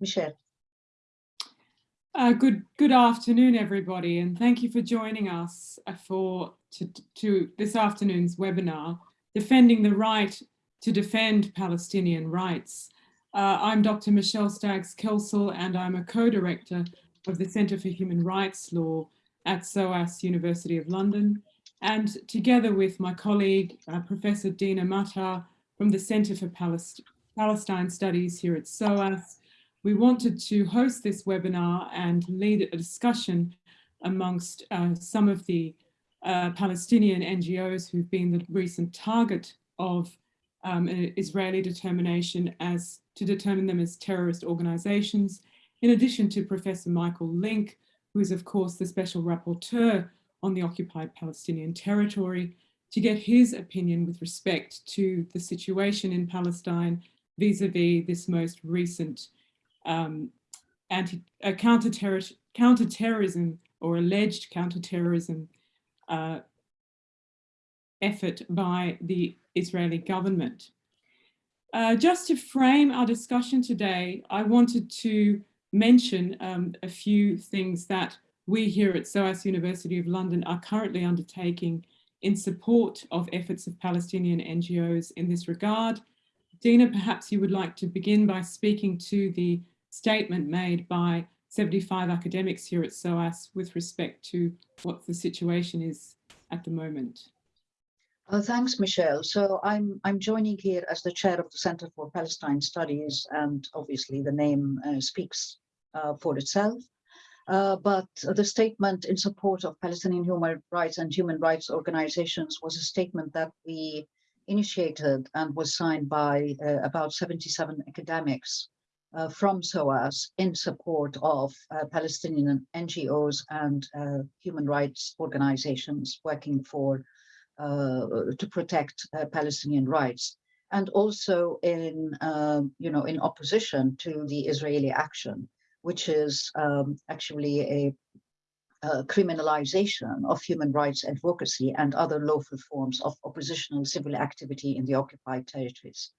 Michelle. Uh, good good afternoon, everybody, and thank you for joining us uh, for to, to this afternoon's webinar, Defending the Right to Defend Palestinian Rights. Uh, I'm Dr. Michelle Staggs-Kelsall, and I'm a co-director of the Centre for Human Rights Law at SOAS University of London. And together with my colleague, uh, Professor Dina Matar from the Centre for Palest Palestine Studies here at SOAS, we wanted to host this webinar and lead a discussion amongst uh, some of the uh, Palestinian NGOs who've been the recent target of um, Israeli determination as to determine them as terrorist organizations, in addition to Professor Michael Lynk, who is of course the special rapporteur on the occupied Palestinian territory, to get his opinion with respect to the situation in Palestine vis-a-vis -vis this most recent um, anti uh, counter counterterrorism or alleged counterterrorism uh, effort by the Israeli government. Uh, just to frame our discussion today, I wanted to mention um, a few things that we here at SOAS University of London are currently undertaking in support of efforts of Palestinian NGOs in this regard. Dina, perhaps you would like to begin by speaking to the statement made by 75 academics here at SOAS with respect to what the situation is at the moment. Uh, thanks, Michelle. So I'm I'm joining here as the chair of the Center for Palestine Studies, and obviously the name uh, speaks uh, for itself. Uh, but the statement in support of Palestinian human rights and human rights organizations was a statement that we initiated and was signed by uh, about 77 academics uh, from SOAS in support of uh, Palestinian NGOs and uh, human rights organizations working for uh, to protect uh, Palestinian rights, and also in um, you know in opposition to the Israeli action, which is um, actually a uh, criminalization of human rights advocacy and other lawful forms of oppositional civil activity in the occupied territories.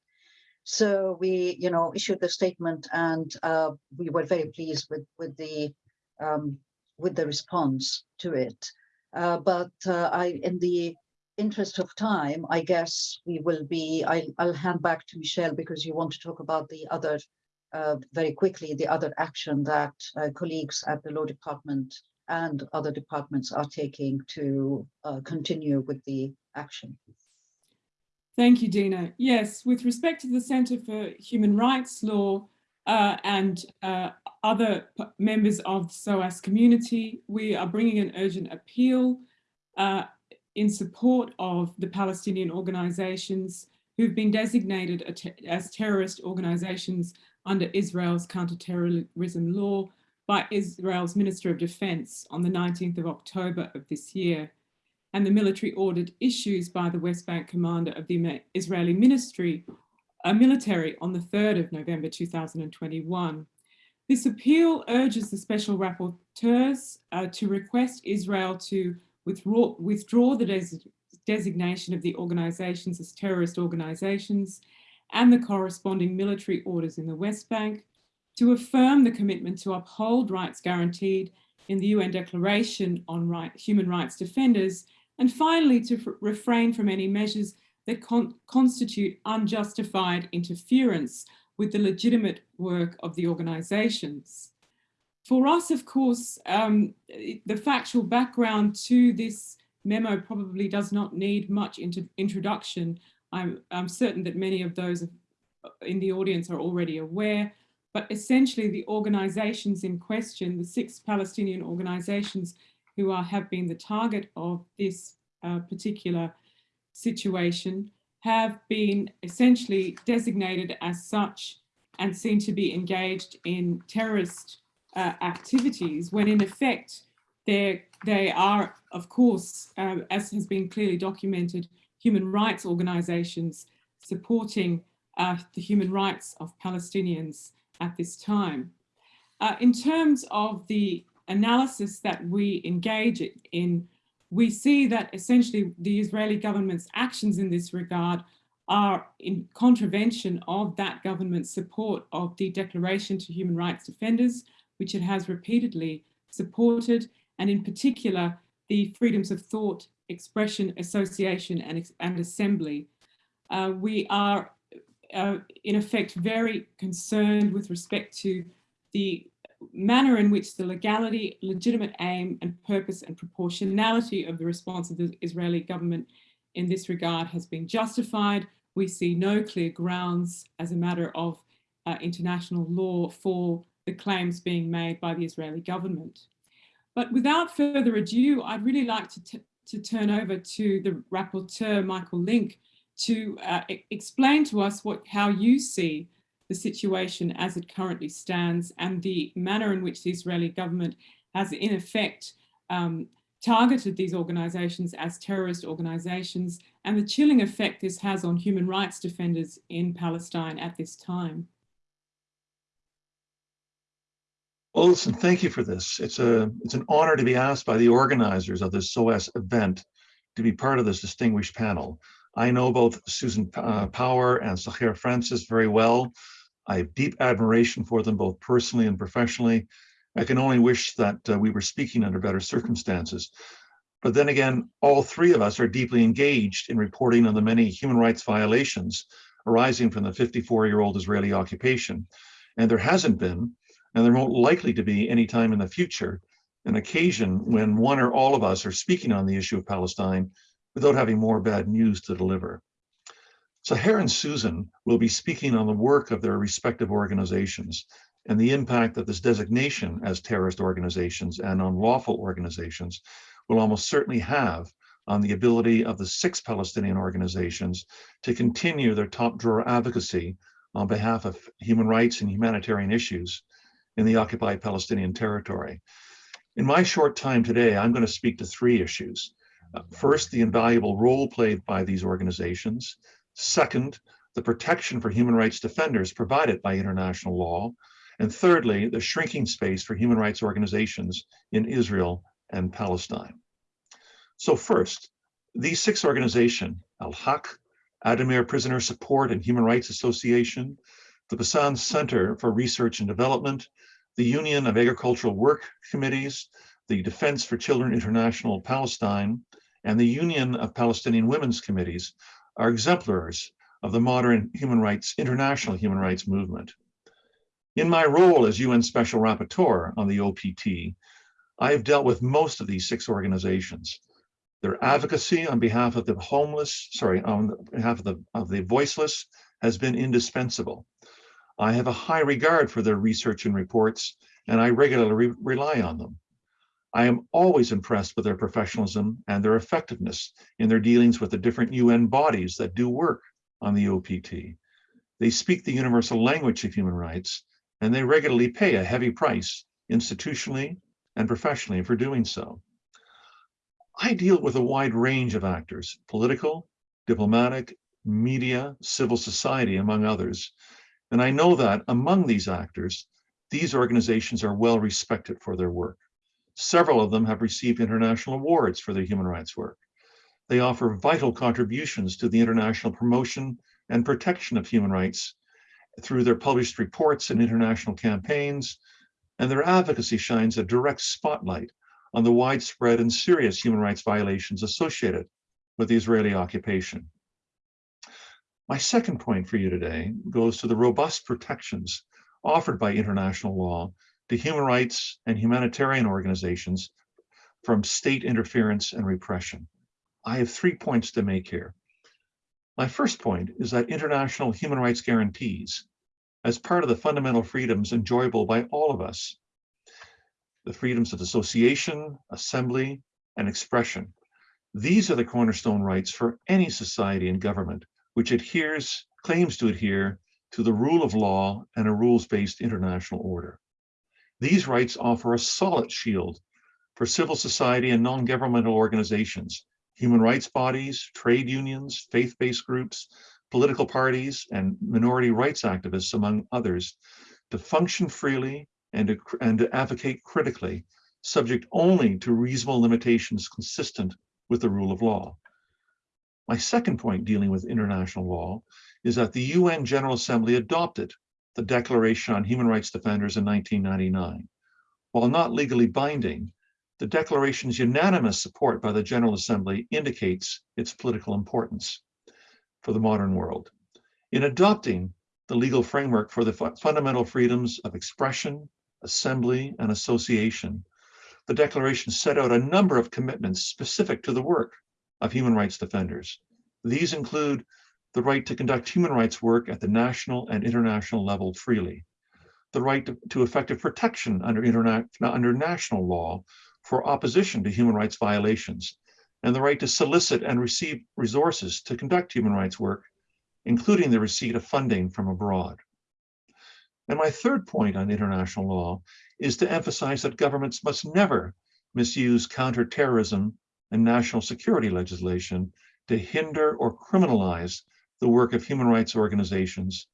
So we, you know, issued the statement and uh, we were very pleased with, with the um, with the response to it. Uh, but uh, I, in the interest of time, I guess we will be, I, will hand back to Michelle because you want to talk about the other, uh, very quickly, the other action that uh, colleagues at the law department and other departments are taking to uh, continue with the action. Thank you, Dina. Yes, with respect to the Centre for Human Rights Law uh, and uh, other members of the SOAS community, we are bringing an urgent appeal uh, in support of the Palestinian organisations who've been designated as terrorist organisations under Israel's counterterrorism law by Israel's Minister of Defence on the 19th of October of this year and the military ordered issues by the West Bank commander of the Israeli ministry, a military on the 3rd of November 2021. This appeal urges the special rapporteurs uh, to request Israel to withdraw, withdraw the des designation of the organizations as terrorist organizations and the corresponding military orders in the West Bank, to affirm the commitment to uphold rights guaranteed in the UN Declaration on right, Human Rights Defenders and finally, to refrain from any measures that con constitute unjustified interference with the legitimate work of the organizations. For us, of course, um, the factual background to this memo probably does not need much introduction. I'm, I'm certain that many of those in the audience are already aware, but essentially the organizations in question, the six Palestinian organizations who are, have been the target of this uh, particular situation have been essentially designated as such and seen to be engaged in terrorist uh, activities when in effect they are, of course, uh, as has been clearly documented, human rights organizations supporting uh, the human rights of Palestinians at this time. Uh, in terms of the analysis that we engage in, we see that essentially the Israeli government's actions in this regard are in contravention of that government's support of the Declaration to Human Rights Defenders, which it has repeatedly supported, and in particular, the freedoms of thought, expression, association, and, and assembly. Uh, we are, uh, in effect, very concerned with respect to the manner in which the legality, legitimate aim and purpose and proportionality of the response of the Israeli government in this regard has been justified. We see no clear grounds as a matter of uh, international law for the claims being made by the Israeli government. But without further ado, I'd really like to, to turn over to the rapporteur, Michael Lynk, to uh, explain to us what how you see the situation as it currently stands and the manner in which the Israeli government has in effect um, targeted these organizations as terrorist organizations and the chilling effect this has on human rights defenders in Palestine at this time. Well, listen, thank you for this. It's a it's an honor to be asked by the organizers of this SOAS event to be part of this distinguished panel. I know both Susan uh, Power and Sahar Francis very well. I have deep admiration for them both personally and professionally. I can only wish that uh, we were speaking under better circumstances. But then again, all three of us are deeply engaged in reporting on the many human rights violations arising from the 54-year-old Israeli occupation. And there hasn't been, and there won't likely to be any time in the future, an occasion when one or all of us are speaking on the issue of Palestine without having more bad news to deliver. Sahar and Susan will be speaking on the work of their respective organizations and the impact that this designation as terrorist organizations and unlawful organizations will almost certainly have on the ability of the six Palestinian organizations to continue their top drawer advocacy on behalf of human rights and humanitarian issues in the occupied Palestinian territory. In my short time today, I'm going to speak to three issues. First, the invaluable role played by these organizations. Second, the protection for human rights defenders provided by international law. And thirdly, the shrinking space for human rights organizations in Israel and Palestine. So first, these six organizations, Al-Haq, Addameer Prisoner Support and Human Rights Association, the Bisan Center for Research and Development, the Union of Agricultural Work Committees, the Defense for Children International Palestine, and the Union of Palestinian Women's Committees are exemplars of the modern human rights, international human rights movement. In my role as UN Special Rapporteur on the OPT, I have dealt with most of these six organizations. Their advocacy on behalf of the homeless, sorry, on behalf of the, of the voiceless has been indispensable. I have a high regard for their research and reports, and I regularly re rely on them. I am always impressed with their professionalism and their effectiveness in their dealings with the different UN bodies that do work on the OPT. They speak the universal language of human rights, and they regularly pay a heavy price institutionally and professionally for doing so. I deal with a wide range of actors, political, diplomatic, media, civil society, among others. And I know that among these actors, these organizations are well respected for their work. Several of them have received international awards for their human rights work. They offer vital contributions to the international promotion and protection of human rights through their published reports and international campaigns, and their advocacy shines a direct spotlight on the widespread and serious human rights violations associated with the Israeli occupation. My second point for you today goes to the robust protections offered by international law to human rights and humanitarian organizations from state interference and repression. I have three points to make here. My first point is that international human rights guarantees, as part of the fundamental freedoms enjoyable by all of us, the freedoms of association, assembly, and expression. These are the cornerstone rights for any society and government which adheres, claims to adhere to the rule of law and a rules-based international order. These rights offer a solid shield for civil society and non-governmental organizations, human rights bodies, trade unions, faith-based groups, political parties, and minority rights activists, among others, to function freely and to, and to advocate critically, subject only to reasonable limitations consistent with the rule of law. My second point dealing with international law is that the UN General Assembly adopted the Declaration on Human Rights Defenders in 1999. While not legally binding, the declaration's unanimous support by the General Assembly indicates its political importance for the modern world. In adopting the legal framework for the fu fundamental freedoms of expression, assembly, and association, the declaration set out a number of commitments specific to the work of human rights defenders. These include the right to conduct human rights work at the national and international level freely, the right to, effective protection under, interna under national law for opposition to human rights violations, and the right to solicit and receive resources to conduct human rights work, including the receipt of funding from abroad. And my third point on international law is to emphasize that governments must never misuse counterterrorism and national security legislation to hinder or criminalize the work of human rights organizations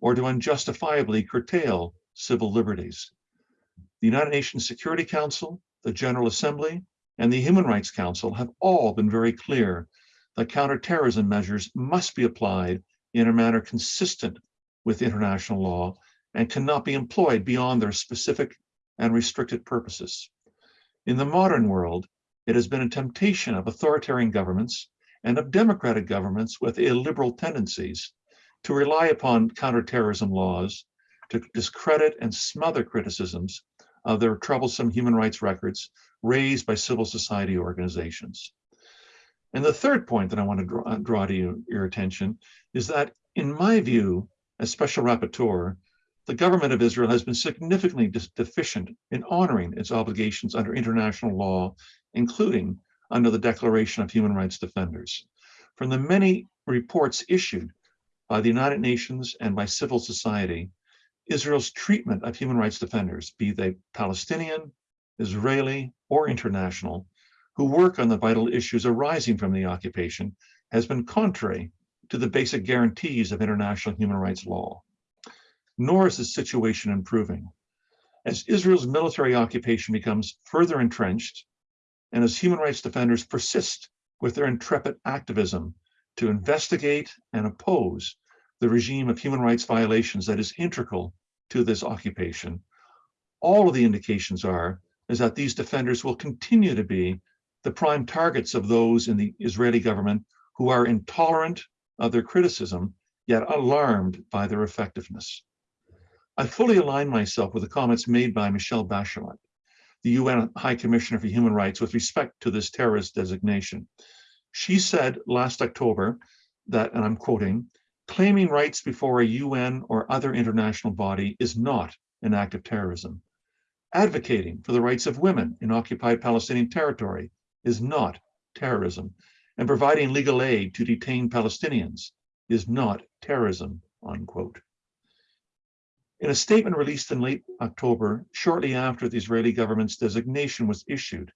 or to unjustifiably curtail civil liberties. The United Nations Security Council, the General Assembly, and the Human Rights Council have all been very clear that counterterrorism measures must be applied in a manner consistent with international law and cannot be employed beyond their specific and restricted purposes. In the modern world, it has been a temptation of authoritarian governments and of democratic governments with illiberal tendencies to rely upon counterterrorism laws to discredit and smother criticisms of their troublesome human rights records raised by civil society organizations. And the third point that I want to draw, uh, draw to you, your attention is that, in my view, as special rapporteur, the government of Israel has been significantly deficient in honoring its obligations under international law, including under the Declaration of Human Rights Defenders. From the many reports issued by the United Nations and by civil society, Israel's treatment of human rights defenders, be they Palestinian, Israeli, or international, who work on the vital issues arising from the occupation, has been contrary to the basic guarantees of international human rights law. Nor is the situation improving. As Israel's military occupation becomes further entrenched and as human rights defenders persist with their intrepid activism to investigate and oppose the regime of human rights violations that is integral to this occupation, all of the indications are is that these defenders will continue to be the prime targets of those in the Israeli government who are intolerant of their criticism, yet alarmed by their effectiveness. I fully align myself with the comments made by Michelle Bachelet the UN High Commissioner for Human Rights with respect to this terrorist designation. She said last October that, and I'm quoting, claiming rights before a UN or other international body is not an act of terrorism. Advocating for the rights of women in occupied Palestinian territory is not terrorism. And providing legal aid to detained Palestinians is not terrorism, unquote. In a statement released in late October, shortly after the Israeli government's designation was issued,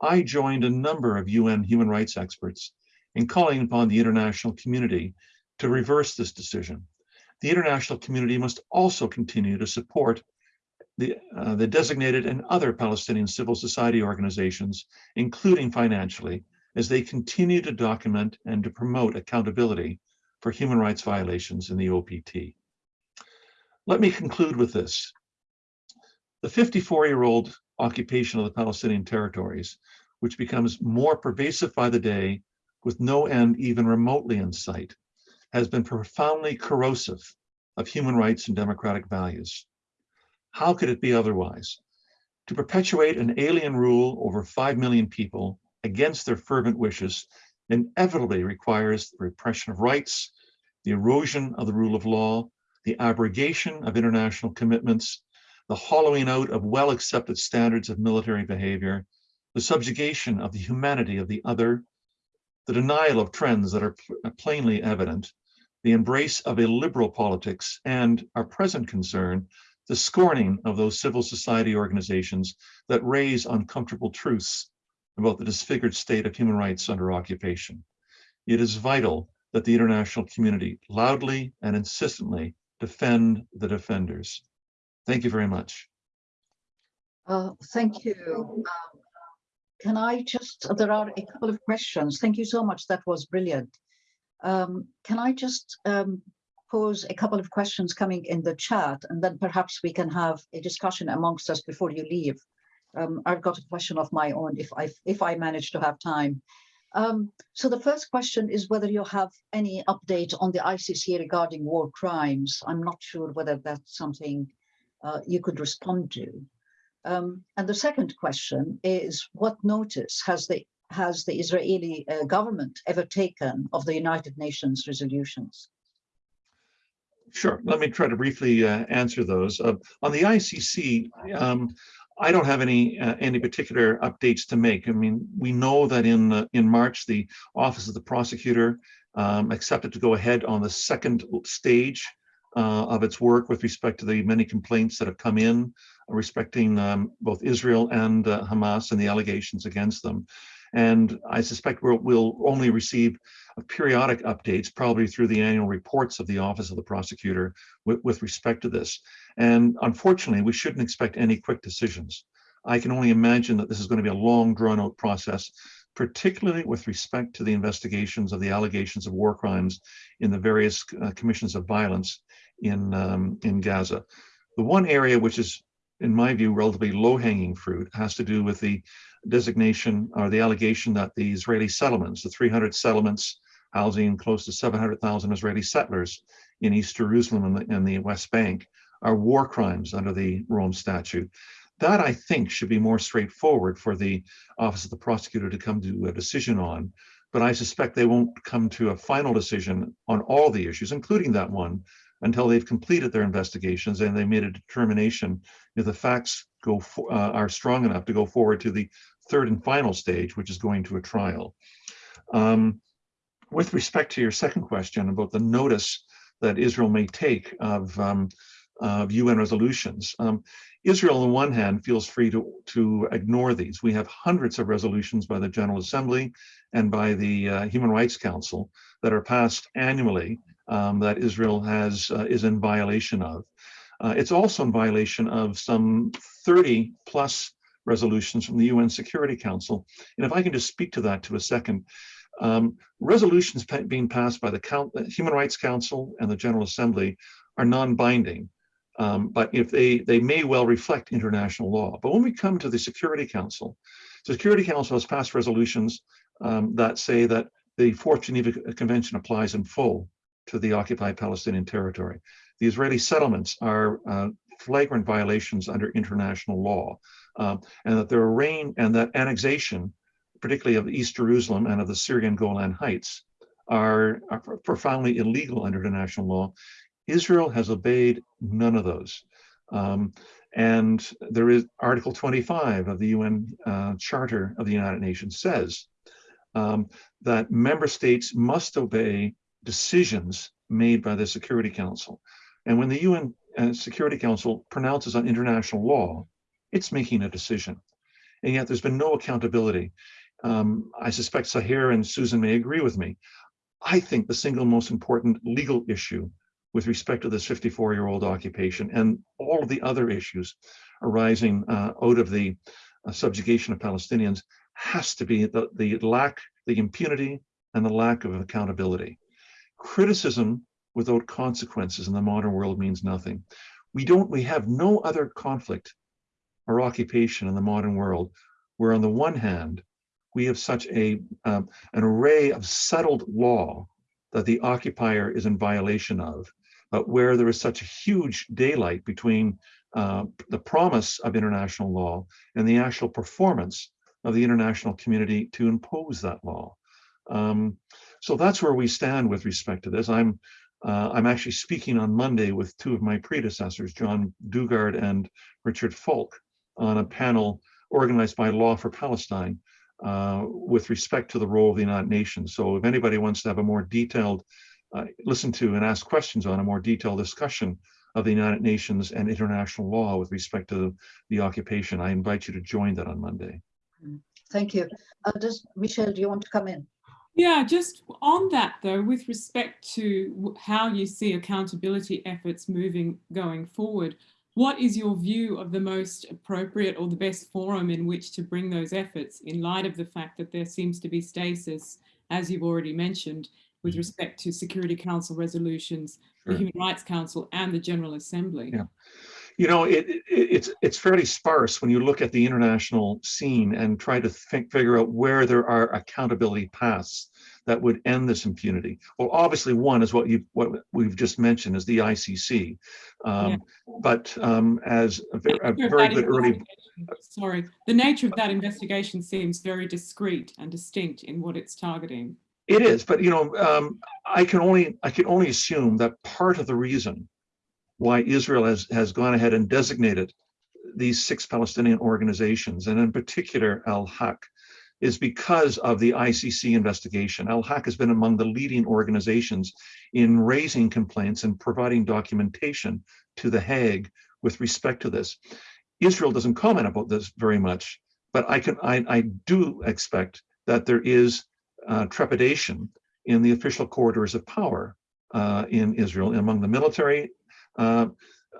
I joined a number of UN human rights experts in calling upon the international community to reverse this decision. The international community must also continue to support the, uh, the designated and other Palestinian civil society organizations, including financially, as they continue to document and to promote accountability for human rights violations in the OPT. Let me conclude with this. The 54-year-old occupation of the Palestinian territories, which becomes more pervasive by the day with no end even remotely in sight, has been profoundly corrosive of human rights and democratic values. How could it be otherwise? To perpetuate an alien rule over 5 million people against their fervent wishes inevitably requires the repression of rights, the erosion of the rule of law, the abrogation of international commitments, the hollowing out of well-accepted standards of military behavior, the subjugation of the humanity of the other, the denial of trends that are uh, plainly evident, the embrace of illiberal politics, and our present concern, the scorning of those civil society organizations that raise uncomfortable truths about the disfigured state of human rights under occupation. It is vital that the international community loudly and insistently defend the defenders. Thank you very much. Uh, thank you. Um, can I just, there are a couple of questions. Thank you so much. That was brilliant. Um, can I just um, pose a couple of questions coming in the chat and then perhaps we can have a discussion amongst us before you leave. Um, I've got a question of my own if I if I manage to have time. Um, so the first question is whether you have any update on the ICC regarding war crimes. I'm not sure whether that's something uh, you could respond to. Um, and the second question is what notice has the has the Israeli uh, government ever taken of the United Nations resolutions? Sure. Let me try to briefly uh, answer those. Uh, on the ICC, um, I don't have any uh, any particular updates to make. I mean, we know that in uh, in March, the Office of the Prosecutor um, accepted to go ahead on the second stage uh, of its work with respect to the many complaints that have come in respecting um, both Israel and uh, Hamas and the allegations against them. And I suspect we'll, we'll only receive periodic updates, probably through the annual reports of the Office of the Prosecutor with, with respect to this. And unfortunately, we shouldn't expect any quick decisions. I can only imagine that this is going to be a long drawn out process, particularly with respect to the investigations of the allegations of war crimes in the various uh, commissions of violence in, um, in Gaza. The one area which is, in my view, relatively low hanging fruit has to do with the designation or the allegation that the Israeli settlements, the 300 settlements housing close to 700,000 Israeli settlers in East Jerusalem and the, and the West Bank, are war crimes under the Rome Statute. That I think should be more straightforward for the Office of the Prosecutor to come to a decision on, but I suspect they won't come to a final decision on all the issues, including that one, until they've completed their investigations and they made a determination if the facts go for, uh, are strong enough to go forward to the third and final stage, which is going to a trial. Um, with respect to your second question about the notice that Israel may take of, um, of UN resolutions, um, Israel on the one hand feels free to, to ignore these. We have hundreds of resolutions by the General Assembly and by the uh, Human Rights Council that are passed annually um, that Israel has uh, is in violation of. Uh, it's also in violation of some 30 plus resolutions from the UN Security Council. And if I can just speak to that to a second, um, resolutions being passed by the Count Human Rights Council and the General Assembly are non-binding. Um, but if they they may well reflect international law. But when we come to the Security Council, the Security Council has passed resolutions um, that say that the Fourth Geneva Convention applies in full to the occupied Palestinian territory. The Israeli settlements are uh, flagrant violations under international law, um, and that their reign and that annexation, particularly of East Jerusalem and of the Syrian Golan Heights, are, are profoundly illegal under international law. Israel has obeyed none of those. Um, and there is Article 25 of the UN uh, Charter of the United Nations says um, that member states must obey decisions made by the Security Council. And when the UN uh, Security Council pronounces on international law, it's making a decision. And yet there's been no accountability. Um, I suspect Sahar and Susan may agree with me. I think the single most important legal issue with respect to this 54 year old occupation and all of the other issues arising uh, out of the uh, subjugation of Palestinians has to be the, the lack, the impunity and the lack of accountability criticism without consequences in the modern world means nothing. We don't, we have no other conflict or occupation in the modern world where on the one hand, we have such a um, an array of settled law that the occupier is in violation of, but where there is such a huge daylight between uh, the promise of international law and the actual performance of the international community to impose that law. Um, so that's where we stand with respect to this. I'm uh, I'm actually speaking on Monday with two of my predecessors, John Dugard and Richard Falk, on a panel organized by Law for Palestine uh, with respect to the role of the United Nations. So if anybody wants to have a more detailed, uh, listen to and ask questions on a more detailed discussion of the United Nations and international law with respect to the occupation, I invite you to join that on Monday. Thank you. Uh, does Michelle, do you want to come in? Yeah, just on that though, with respect to how you see accountability efforts moving going forward, what is your view of the most appropriate or the best forum in which to bring those efforts in light of the fact that there seems to be stasis, as you've already mentioned, with Mhm. respect to Security Council resolutions, the Human Rights Council and the General Assembly? Yeah. You know, it, it, it's it's fairly sparse when you look at the international scene and try to think, figure out where there are accountability paths that would end this impunity. Well, obviously, one is what you what we've just mentioned is the ICC, um, Yeah. but um, as a, ver- a very good early Sorry, the nature of that investigation seems very discreet and distinct in what it's targeting. It is, but you know, um, I can only I can only assume that part of the reason why Israel has has gone ahead and designated these six Palestinian organizations, and in particular Al Haq, is because of the ICC investigation. Al Haq has been among the leading organizations in raising complaints and providing documentation to the Hague with respect to this. Israel doesn't comment about this very much, but I can I, I do expect that there is uh, trepidation in the official corridors of power uh, in Israel, among the military uh,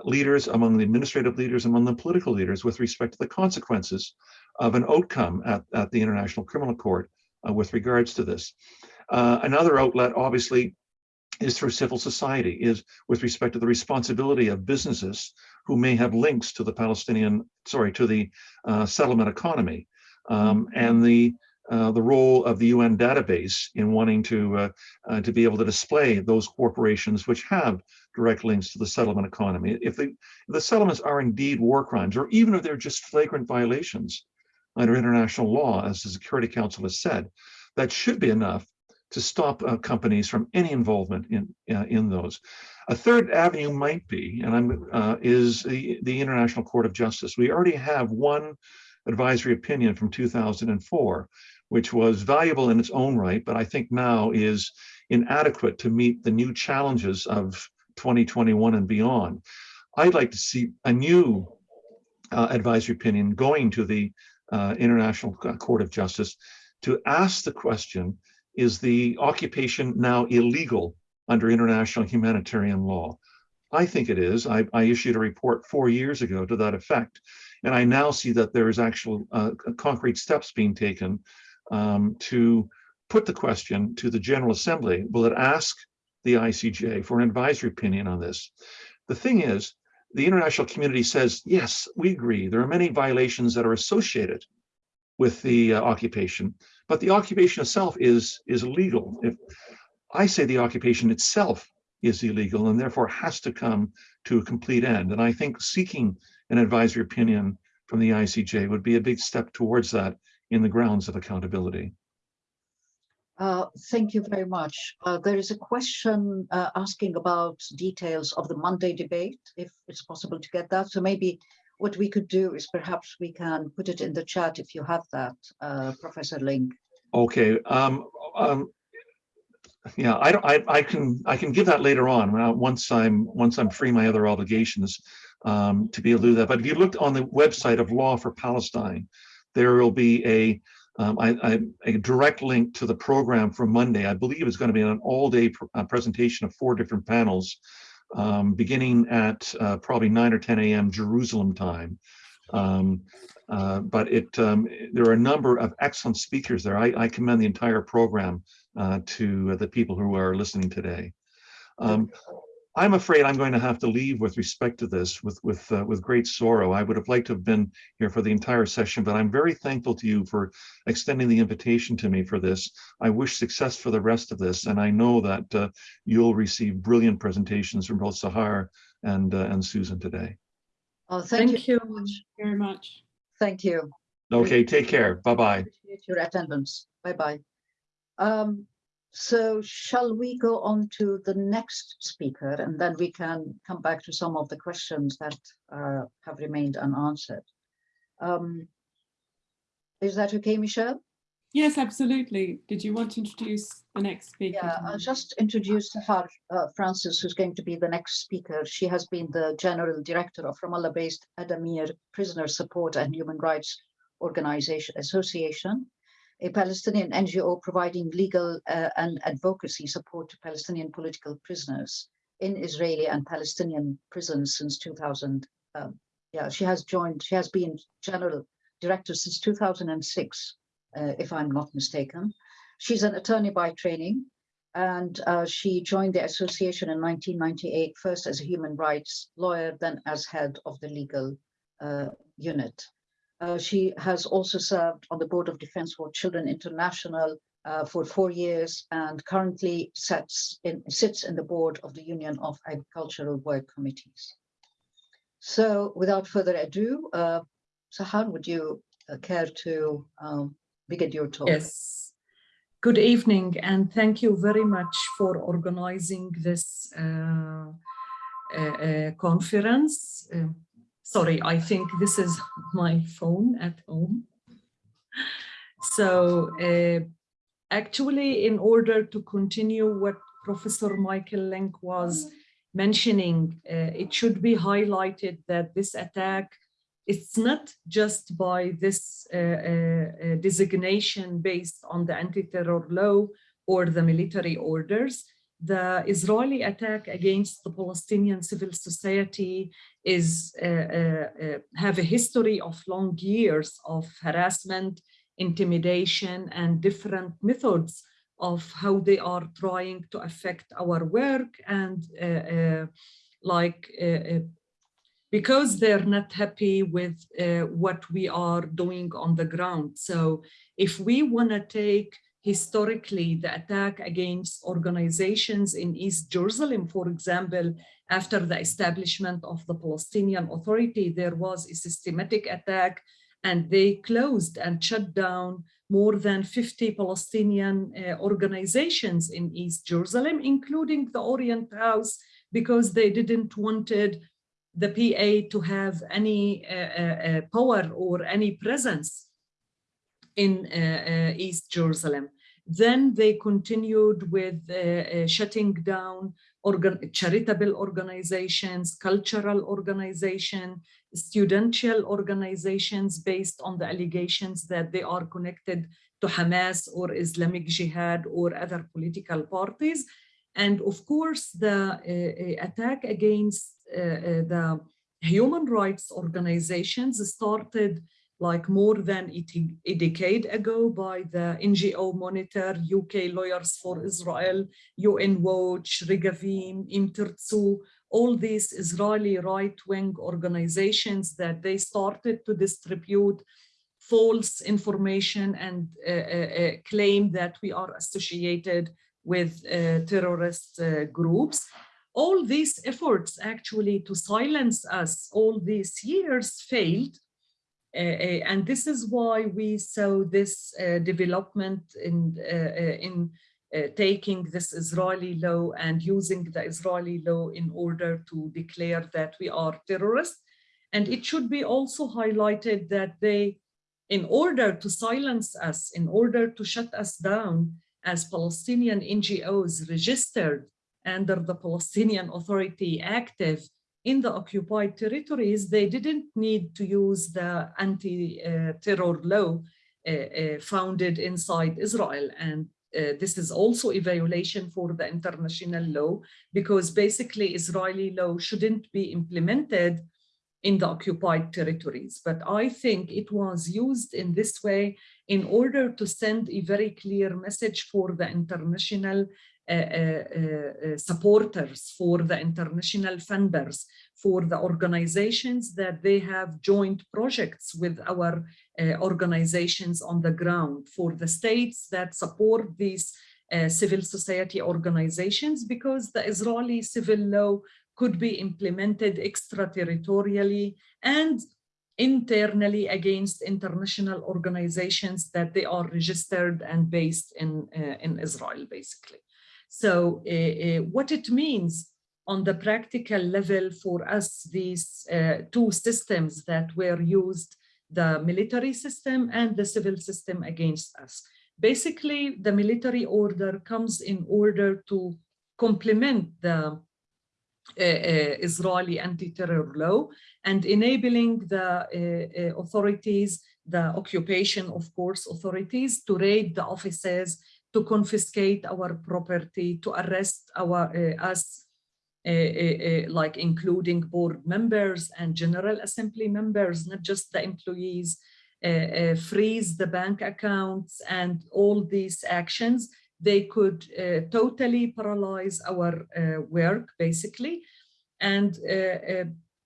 leaders, among the administrative leaders, among the political leaders with respect to the consequences of an outcome at, at the International Criminal Court uh, with regards to this. Uh, another outlet, obviously, is through civil society, is with respect to the responsibility of businesses who may have links to the Palestinian, sorry, to the uh, settlement economy, um, and the uh, the role of the UN database in wanting to uh, uh, to be able to display those corporations which have direct links to the settlement economy. If, they, if the settlements are indeed war crimes, or even if they're just flagrant violations under international law, as the Security Council has said, that should be enough to stop uh, companies from any involvement in uh, in those. A third avenue might be, and I'm uh, is the the International Court of Justice. We already have one advisory opinion from 2004 which was valuable in its own right, but I think now is inadequate to meet the new challenges of 2021 and beyond. I'd like to see a new uh, advisory opinion going to the uh, International Court of Justice to ask the question, is the occupation now illegal under international humanitarian law? I think it is. I, I issued a report four years ago to that effect, and I now see that there is actual uh, concrete steps being taken um, to put the question to the General Assembly, will it ask the ICJ for an advisory opinion on this? The thing is, the international community says, yes, we agree. There are many violations that are associated with the uh, occupation, but the occupation itself is, is legal. If I say the occupation itself is illegal and therefore has to come to a complete end. And I think seeking an advisory opinion from the ICJ would be a big step towards that in the grounds of accountability. Uh, thank you very much. Uh, there is a question uh, asking about details of the Monday debate, if it's possible to get that. So maybe what we could do is perhaps we can put it in the chat if you have that, uh, Professor Lynk. Okay. Um, um, yeah, I. I, I can. I can give that later on once I'm once I'm free my other obligations um, to be able to do that. But if you look on the website of Law for Palestine, there will be a um, I, I, a direct link to the program for Monday. I believe it's going to be an all-day pr uh, presentation of four different panels, um, beginning at uh, probably 9 or 10 a.m. Jerusalem time. Um, uh, but it um, there are a number of excellent speakers there. I, I commend the entire program uh, to the people who are listening today. I'm afraid I'm going to have to leave with respect to this with with uh, with great sorrow. I would have liked to have been here for the entire session, but I'm very thankful to you for extending the invitation to me for this. I wish success for the rest of this, and I know that uh, you'll receive brilliant presentations from both Sahar and uh, and Susan today. Oh, thank, Thank you. you. very much. Very much. Thank you. Okay, take care. Bye bye. Appreciate your attendance. Bye-bye. Um, so shall we go on to the next speaker and then we can come back to some of the questions that uh, have remained unanswered. Um, is that okay, Michelle? Yes, absolutely. Did you want to introduce the next speaker? Yeah, I'll just introduce Sahar uh, Francis, who's going to be the next speaker. She has been the General Director of Ramallah-based Addameer Prisoner Support and Human Rights Organization Association, a Palestinian NGO providing legal uh, and advocacy support to Palestinian political prisoners in Israeli and Palestinian prisons since 2000, um, yeah, she has joined, she has been general director since 2006, uh, if I'm not mistaken. She's an attorney by training, and uh, she joined the association in 1998, first as a human rights lawyer, then as head of the legal uh, unit. Uh, she has also served on the Board of Defense for Children International uh, for four years and currently sits in, sits in the board of the Union of Agricultural Work Committees. So without further ado, uh, Sahar, would you uh, care to um, begin your talk? Yes. Good evening, and thank you very much for organizing this uh, conference. Sorry, I think this is my phone at home. So uh, actually, in order to continue what Professor Michael Lynk was mentioning, uh, it should be highlighted that this attack it's not just by this uh, uh, designation based on the anti-terror law or the military orders. The Israeli attack against the Palestinian civil society is uh, uh, uh have a history of long years of harassment, intimidation, and different methods of how they are trying to affect our work and uh, like because they're not happy with uh, what we are doing on the ground. So if we want to take historically the attack against organizations in East Jerusalem, for example, after the establishment of the Palestinian Authority, there was a systematic attack and they closed and shut down more than 50 Palestinian uh, organizations in East Jerusalem, including the Orient House, because they didn't wanted the PA to have any uh, uh, uh, power or any presence in East Jerusalem. Then they continued with shutting down organ charitable organizations, cultural organizations, studential organizations based on the allegations that they are connected to Hamas or Islamic Jihad or other political parties. And of course, the uh, attack against uh, uh, the human rights organizations started like more than a decade ago by the NGO Monitor, UK Lawyers for Israel, UN Watch, Regavim, Im Tirtzu, all these Israeli right-wing organizations that they started to distribute false information and uh, uh, uh, claim that we are associated with terrorist groups all these efforts actually to silence us all these years failed. Uh, uh, and this is why we saw this uh, development in, in uh, taking this Israeli law and using the Israeli law in order to declare that we are terrorists. And it should be also highlighted that they, in order to silence us, in order to shut us down as Palestinian NGOs registered under the Palestinian Authority active in the occupied territories, they didn't need to use the anti-terror law uh, uh, founded inside Israel. And uh, this is also a violation for the international law because basically Israeli law shouldn't be implemented in the occupied territories. But I think it was used in this way in order to send a very clear message for the international Uh, uh, uh, supporters, for the international funders, for the organizations that they have joint projects with our organizations on the ground, for the states that support these uh, civil society organizations because the Israeli civil law could be implemented extraterritorially and internally against international organizations that they are registered and based in, uh, in Israel, basically. So uh, uh, what it means on the practical level for us, these uh, two systems that were used, the military system and the civil system against us. Basically, the military order comes in order to complement the uh, uh, Israeli anti-terror law and enabling the uh, authorities, the occupation, of course, authorities to raid the offices to confiscate our property, to arrest our uh, us uh, uh, like including board members and general assembly members, not just the employees, freeze the bank accounts and all these actions, they could totally paralyze our work, basically. And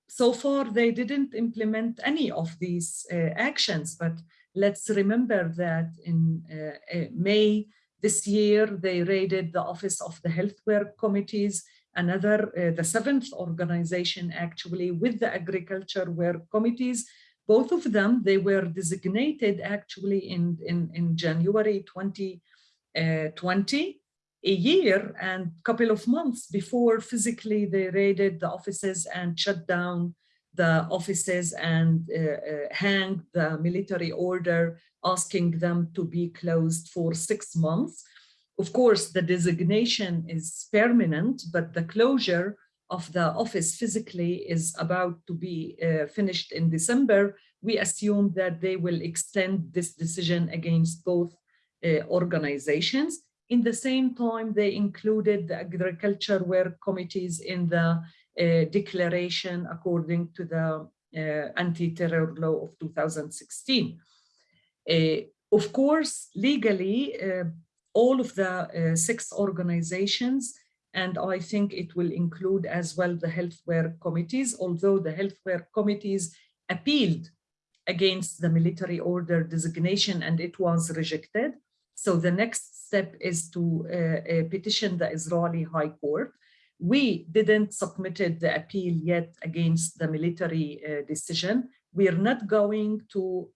so far, they didn't implement any of these uh, actions, but let's remember that in uh, uh, May this year, they raided the office of the health work committees, another, uh, the seventh organization actually with the agriculture work committees. Both of them, they were designated actually in, in, in January 2020, a year and couple of months before physically they raided the offices and shut down the offices and uh, uh, hang the military order asking them to be closed for six months. Of course, the designation is permanent, but the closure of the office physically is about to be uh, finished in December. We assume that they will extend this decision against both uh, organizations. In the same time, they included the agriculture work committees in the uh, declaration according to the uh, anti-terror law of 2016. Uh, of course, legally, uh, all of the uh, six organizations, and I think it will include as well the health work committees, although the health work committees appealed against the military order designation and it was rejected. So the next step is to uh, uh, petition the Israeli High Court. We didn't submitted the appeal yet against the military uh, decision. We are not going to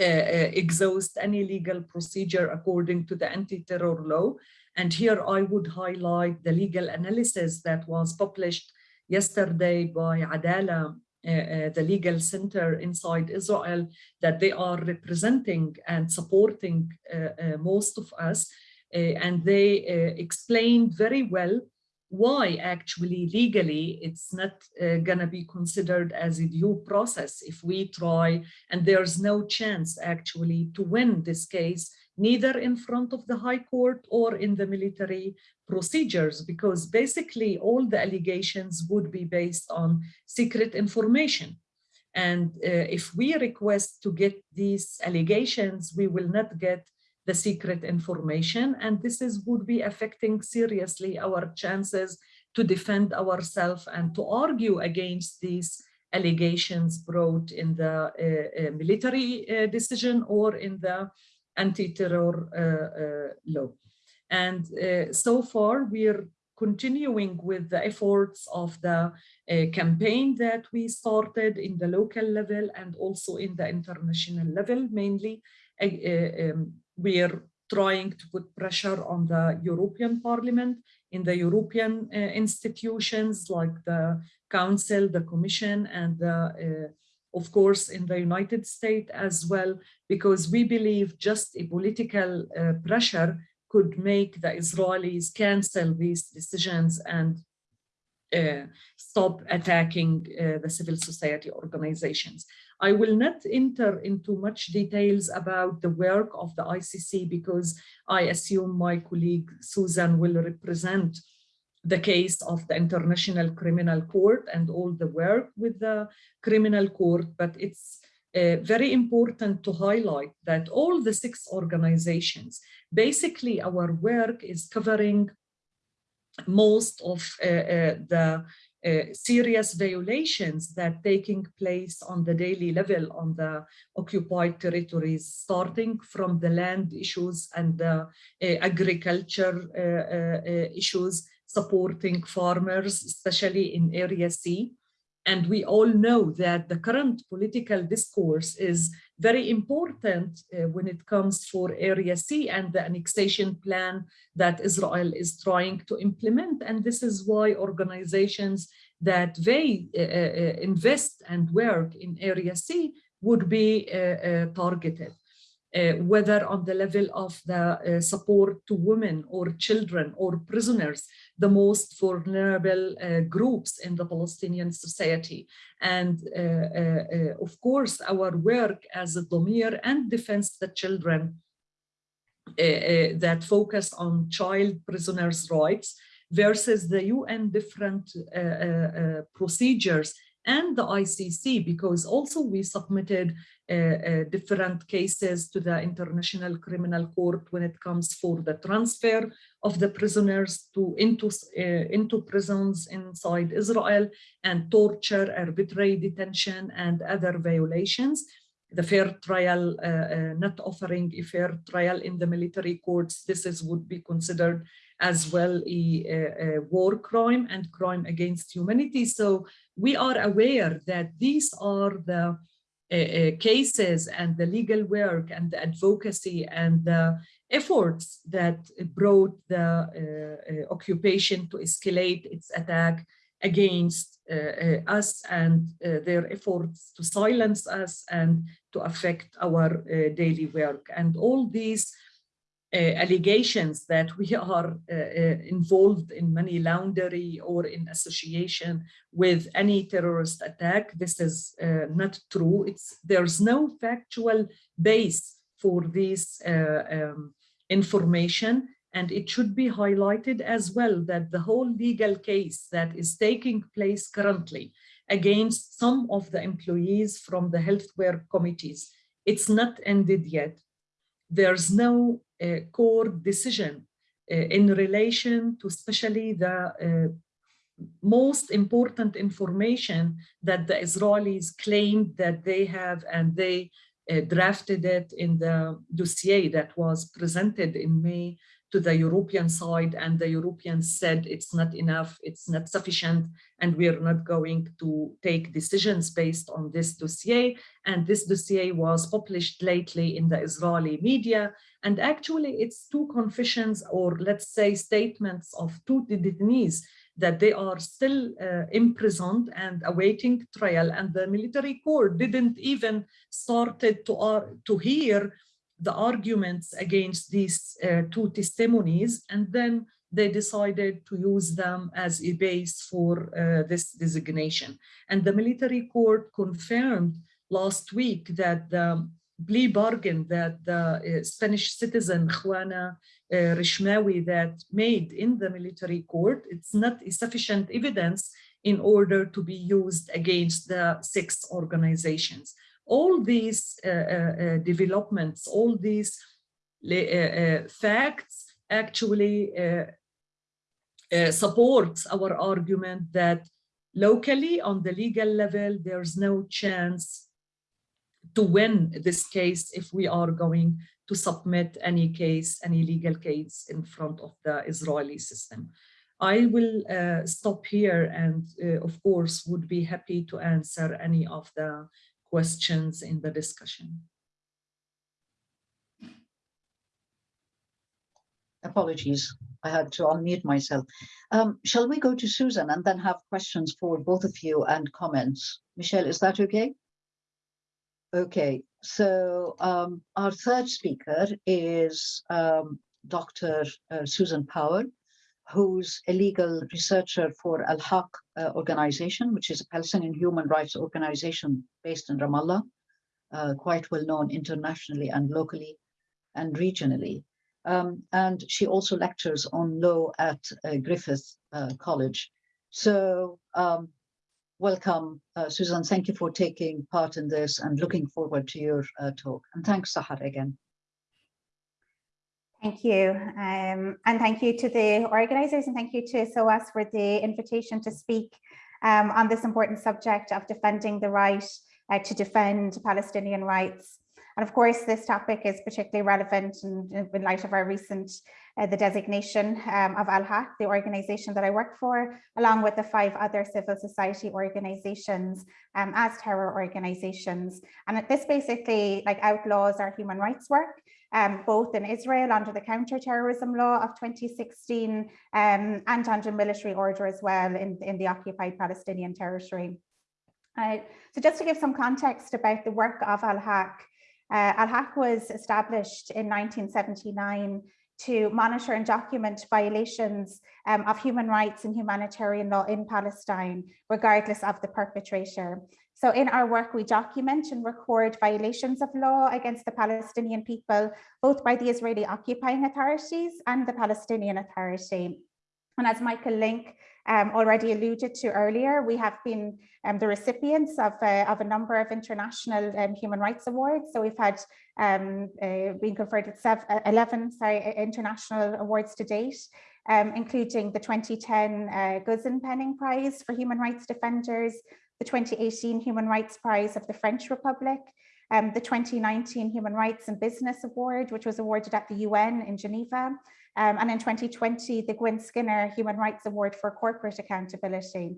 exhaust any legal procedure according to the anti-terror law. And here I would highlight the legal analysis that was published yesterday by Adalah uh, uh, the legal center inside Israel that they are representing and supporting uh, most of us. and they explained very well why actually legally it's not uh, gonna be considered as a due process if we try and there's no chance actually to win this case neither in front of the high court or in the military procedures because basically all the allegations would be based on secret information. And uh, if we request to get these allegations we will not get the secret information and this is would be affecting seriously our chances to defend ourselves and to argue against these allegations brought in the uh, uh, military uh, decision or in the anti-terror uh, uh, law. And uh, so far we're continuing with the efforts of the campaign that we started in the local level and also in the international level mainly um, we are trying to put pressure on the European Parliament, in the European uh, institutions like the Council, the Commission, and the, uh, of course in the United States as well, because we believe just a political uh, pressure could make the Israelis cancel these decisions and uh, stop attacking uh, the civil society organizations. I will not enter into much details about the work of the ICC because I assume my colleague Susan will represent the case of the International Criminal Court and all the work with the criminal court, but it's uh, very important to highlight that all the six organizations, basically our work is covering most of uh, uh, the uh, serious violations that taking place on the daily level on the occupied territories, starting from the land issues and the uh, agriculture uh, uh, issues, supporting farmers, especially in Area C, and we all know that the current political discourse is very important uh, when it comes for Area C and the annexation plan that Israel is trying to implement. And this is why organizations that they uh, uh, invest and work in Area C would be uh, uh, targeted. Uh, whether on the level of the uh, support to women or children or prisoners, the most vulnerable uh, groups in the Palestinian society. And uh, uh, of course, our work as Addameer and Defense the Children that focus on child prisoners' rights versus the UN different uh, uh, uh, procedures and the ICC, because also we submitted uh, uh, different cases to the International Criminal Court when it comes for the transfer of the prisoners to into, uh, into prisons inside Israel and torture, arbitrary detention, and other violations. The fair trial, uh, uh, not offering a fair trial in the military courts, this is would be considered as well a, a, a war crime and crime against humanity. So we are aware that these are the uh, uh, cases and the legal work and the advocacy and the efforts that brought the uh, uh, occupation to escalate its attack against uh, uh, us and their efforts to silence us and to affect our daily work. And all these uh, allegations that we are uh, uh, involved in money laundering or in association with any terrorist attack. This is not true. It's there's no factual base for this um, information and it should be highlighted as well that the whole legal case that is taking place currently against some of the employees from the healthcare committees, it's not ended yet. There's no court decision uh, in relation to especially the uh, most important information that the Israelis claimed that they have and they uh, drafted it in the dossier that was presented in May to the European side and the Europeans said it's not enough, it's not sufficient, and we're not going to take decisions based on this dossier. And this dossier was published lately in the Israeli media. And actually it's two confessions or let's say statements of two detainees that they are still uh, imprisoned and awaiting trial and the military court didn't even started to, uh, to hear the arguments against these uh, two testimonies and then they decided to use them as a base for uh, this designation. And the military court confirmed last week that the plea bargain that the uh, Spanish citizen Juana uh, Rishmawi that made in the military court, it's not sufficient evidence in order to be used against the six organizations all these uh, uh, uh, developments, all these facts actually supports our argument that locally on the legal level, there's no chance to win this case if we are going to submit any case, any legal case in front of the Israeli system. I will uh, stop here and uh, of course would be happy to answer any of the questions in the discussion. Apologies, I had to unmute myself. Um, shall we go to Susan and then have questions for both of you and comments? Michelle, is that okay? Okay, so um, our third speaker is um, Dr. Uh, Susan Power, who's a legal researcher for Al-Haq uh, organization, which is a Palestinian human rights organization based in Ramallah, uh, quite well known internationally and locally and regionally. Um, and she also lectures on law at uh, Griffith uh, College. So um, welcome, uh, Susan. Thank you for taking part in this and looking forward to your uh, talk. And thanks, Sahar, again. Thank you. Um, and thank you to the organisers and thank you to SOAS for the invitation to speak um, on this important subject of defending the right uh, to defend Palestinian rights. And of course, this topic is particularly relevant in, in light of our recent, uh, the designation um, of Al-Haq, the organisation that I work for, along with the five other civil society organisations um, as terror organisations. And this basically like outlaws our human rights work um, both in Israel under the counter-terrorism law of 2016 um, and under military order as well in, in the occupied Palestinian territory. Uh, so just to give some context about the work of Al-Haq, uh, Al-Haq was established in 1979 to monitor and document violations um, of human rights and humanitarian law in Palestine, regardless of the perpetrator. So in our work, we document and record violations of law against the Palestinian people, both by the Israeli occupying authorities and the Palestinian Authority. And as Michael Lynk um, already alluded to earlier, we have been um, the recipients of, uh, of a number of international um, human rights awards. So we've had um, uh, been conferred seven, uh, 11 sorry, international awards to date, um, including the 2010 uh, Penning Prize for Human Rights Defenders, the 2018 Human Rights Prize of the French Republic, um, the 2019 Human Rights and Business Award, which was awarded at the UN in Geneva, um, and in 2020, the Gwynne Skinner Human Rights Award for Corporate Accountability.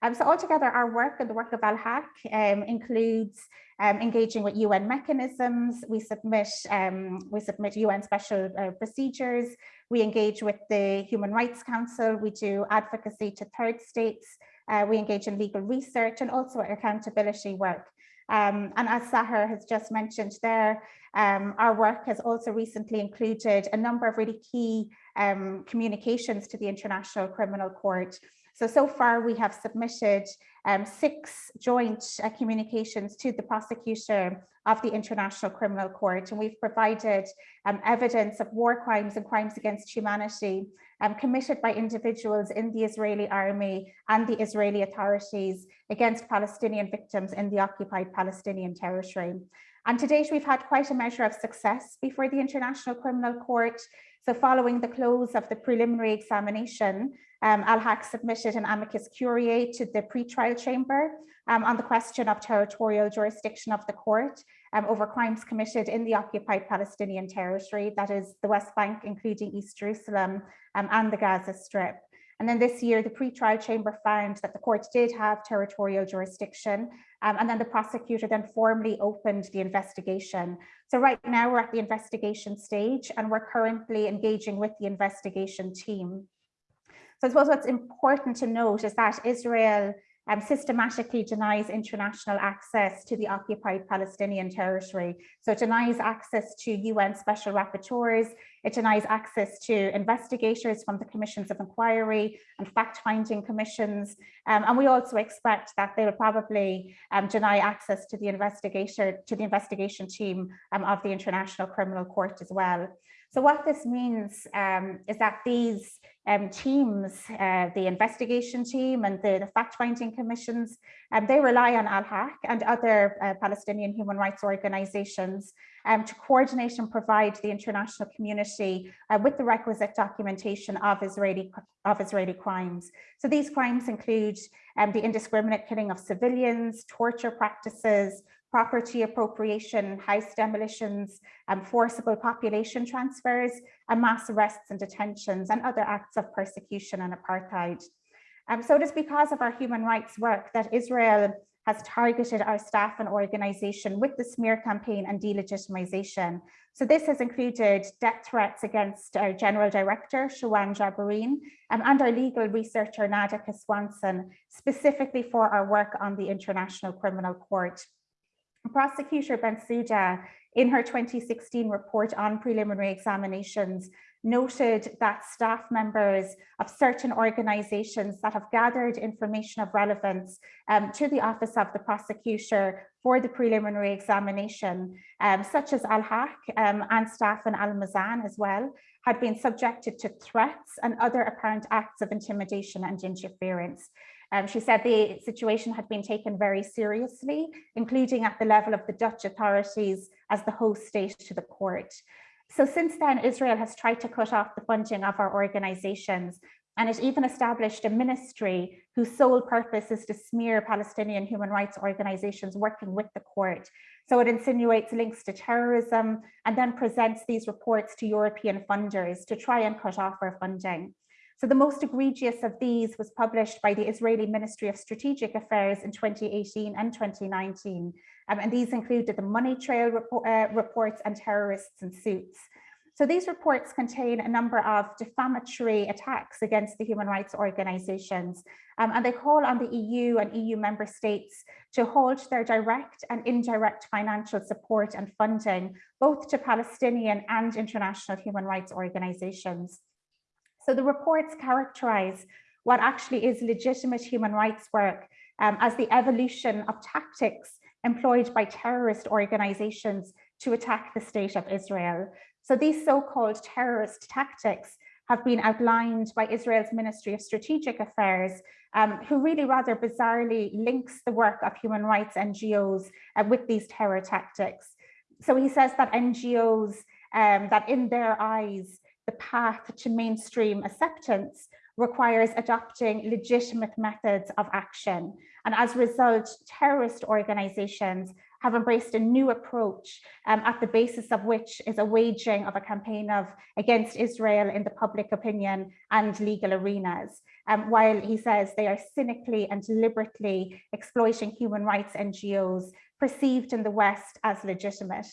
Um, so altogether, our work and the work of Al-Haq um, includes um, engaging with UN mechanisms. We submit um, we submit UN special uh, procedures. We engage with the Human Rights Council. We do advocacy to third states. Uh, we engage in legal research and also accountability work. Um, and as Sahar has just mentioned there, um, our work has also recently included a number of really key um, communications to the International Criminal Court. So, so far we have submitted um, six joint uh, communications to the prosecutor of the International Criminal Court, and we've provided um, evidence of war crimes and crimes against humanity um, committed by individuals in the Israeli army and the Israeli authorities against Palestinian victims in the occupied Palestinian territory. And to date, we've had quite a measure of success before the International Criminal Court. So following the close of the preliminary examination, um, Al-Haq submitted an amicus curiae to the pretrial chamber um, on the question of territorial jurisdiction of the court um, over crimes committed in the occupied Palestinian territory, that is the West Bank, including East Jerusalem um, and the Gaza Strip. And then this year, the pre-trial chamber found that the court did have territorial jurisdiction. Um, and then the prosecutor then formally opened the investigation. So right now we're at the investigation stage and we're currently engaging with the investigation team. So I suppose what's important to note is that Israel um, systematically denies international access to the occupied Palestinian territory. So it denies access to UN special rapporteurs, it denies access to investigators from the commissions of inquiry and fact-finding commissions. Um, and we also expect that they will probably um, deny access to the investigator, to the investigation team um, of the International Criminal Court as well. So what this means um, is that these um, teams, uh, the investigation team and the, the fact-finding commissions, um, they rely on Al-Haq and other uh, Palestinian human rights organizations um, to coordinate and provide the international community uh, with the requisite documentation of Israeli, of Israeli crimes. So these crimes include um, the indiscriminate killing of civilians, torture practices, property appropriation, house demolitions, and forcible population transfers, and mass arrests and detentions, and other acts of persecution and apartheid. Um, so it is because of our human rights work that Israel has targeted our staff and organization with the smear campaign and delegitimization. So this has included death threats against our General Director, Shawan Jabarin, um, and our legal researcher, Nada Kiswanson, specifically for our work on the International Criminal Court. Prosecutor Bensouda, in her 2016 report on preliminary examinations, noted that staff members of certain organizations that have gathered information of relevance um, to the office of the prosecutor for the preliminary examination, um, such as Al-Haq um, and staff in Al-Mezan as well, had been subjected to threats and other apparent acts of intimidation and interference. Um, she said the situation had been taken very seriously, including at the level of the Dutch authorities as the host state to the court. So since then, Israel has tried to cut off the funding of our organizations, and it even established a ministry whose sole purpose is to smear Palestinian human rights organizations working with the court. So it insinuates links to terrorism and then presents these reports to European funders to try and cut off our funding. So the most egregious of these was published by the Israeli Ministry of Strategic Affairs in 2018 and 2019. Um, and these included the money trail uh, reports and Terrorists in Suits. So these reports contain a number of defamatory attacks against the human rights organizations, um, and they call on the EU and EU member states to halt their direct and indirect financial support and funding, both to Palestinian and international human rights organizations. So the reports characterize what actually is legitimate human rights work um, as the evolution of tactics employed by terrorist organizations to attack the state of Israel. So these so-called terrorist tactics have been outlined by Israel's Ministry of Strategic Affairs, um, who really rather bizarrely links the work of human rights NGOs uh, with these terror tactics. So he says that NGOs, um, that in their eyes, the path to mainstream acceptance requires adopting legitimate methods of action. And as a result, terrorist organizations have embraced a new approach um, at the basis of which is a waging of a campaign of against Israel in the public opinion and legal arenas. Um, while he says they are cynically and deliberately exploiting human rights NGOs perceived in the West as legitimate.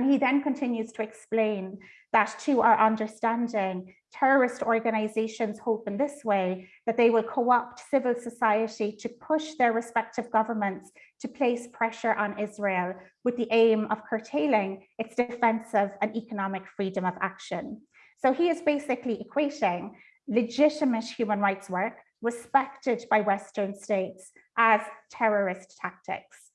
And he then continues to explain that to our understanding, terrorist organizations hope in this way that they will co-opt civil society to push their respective governments to place pressure on Israel with the aim of curtailing its defensive and economic freedom of action. So he is basically equating legitimate human rights work respected by Western states as terrorist tactics.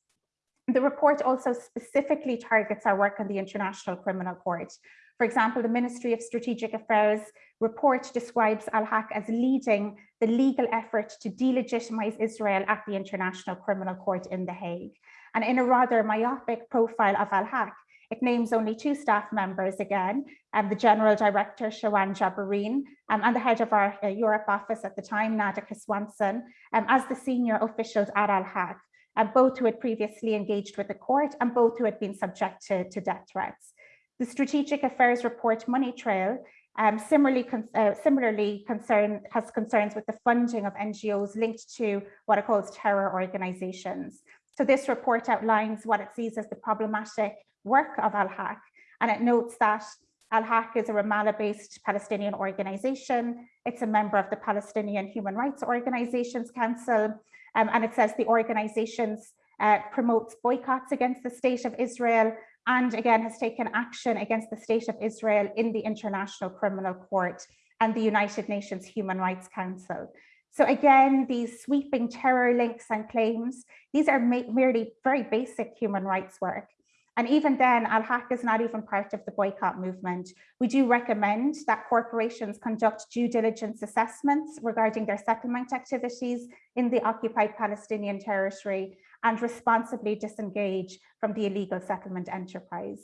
The report also specifically targets our work on the International Criminal Court. For example, the Ministry of Strategic Affairs report describes Al-Haq as leading the legal effort to delegitimize Israel at the International Criminal Court in The Hague. And in a rather myopic profile of Al-Haq, it names only two staff members again, um, the General Director, Shawan Jabarin, um, and the head of our uh, Europe office at the time, Nada Kiswanson, um, as the senior officials at Al-Haq uh, both who had previously engaged with the court and both who had been subject to, to death threats. The Strategic Affairs Report Money Trail um, similarly, con uh, similarly concern, has concerns with the funding of NGOs linked to what it calls terror organizations. So this report outlines what it sees as the problematic work of Al-Haq, and it notes that Al-Haq is a Ramallah-based Palestinian organization. It's a member of the Palestinian Human Rights Organizations Council, um, and it says the organizations uh, promotes boycotts against the state of Israel and again has taken action against the state of Israel in the International Criminal Court and the United Nations Human Rights Council. So again, these sweeping terror links and claims, these are merely very basic human rights work. And even then, Al-Haq is not even part of the boycott movement. We do recommend that corporations conduct due diligence assessments regarding their settlement activities in the occupied Palestinian territory and responsibly disengage from the illegal settlement enterprise.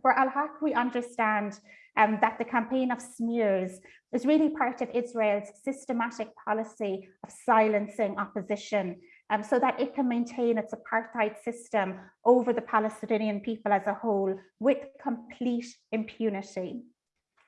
For Al-Haq, we understand um, that the campaign of smears is really part of Israel's systematic policy of silencing opposition um, so that it can maintain its apartheid system over the Palestinian people as a whole with complete impunity.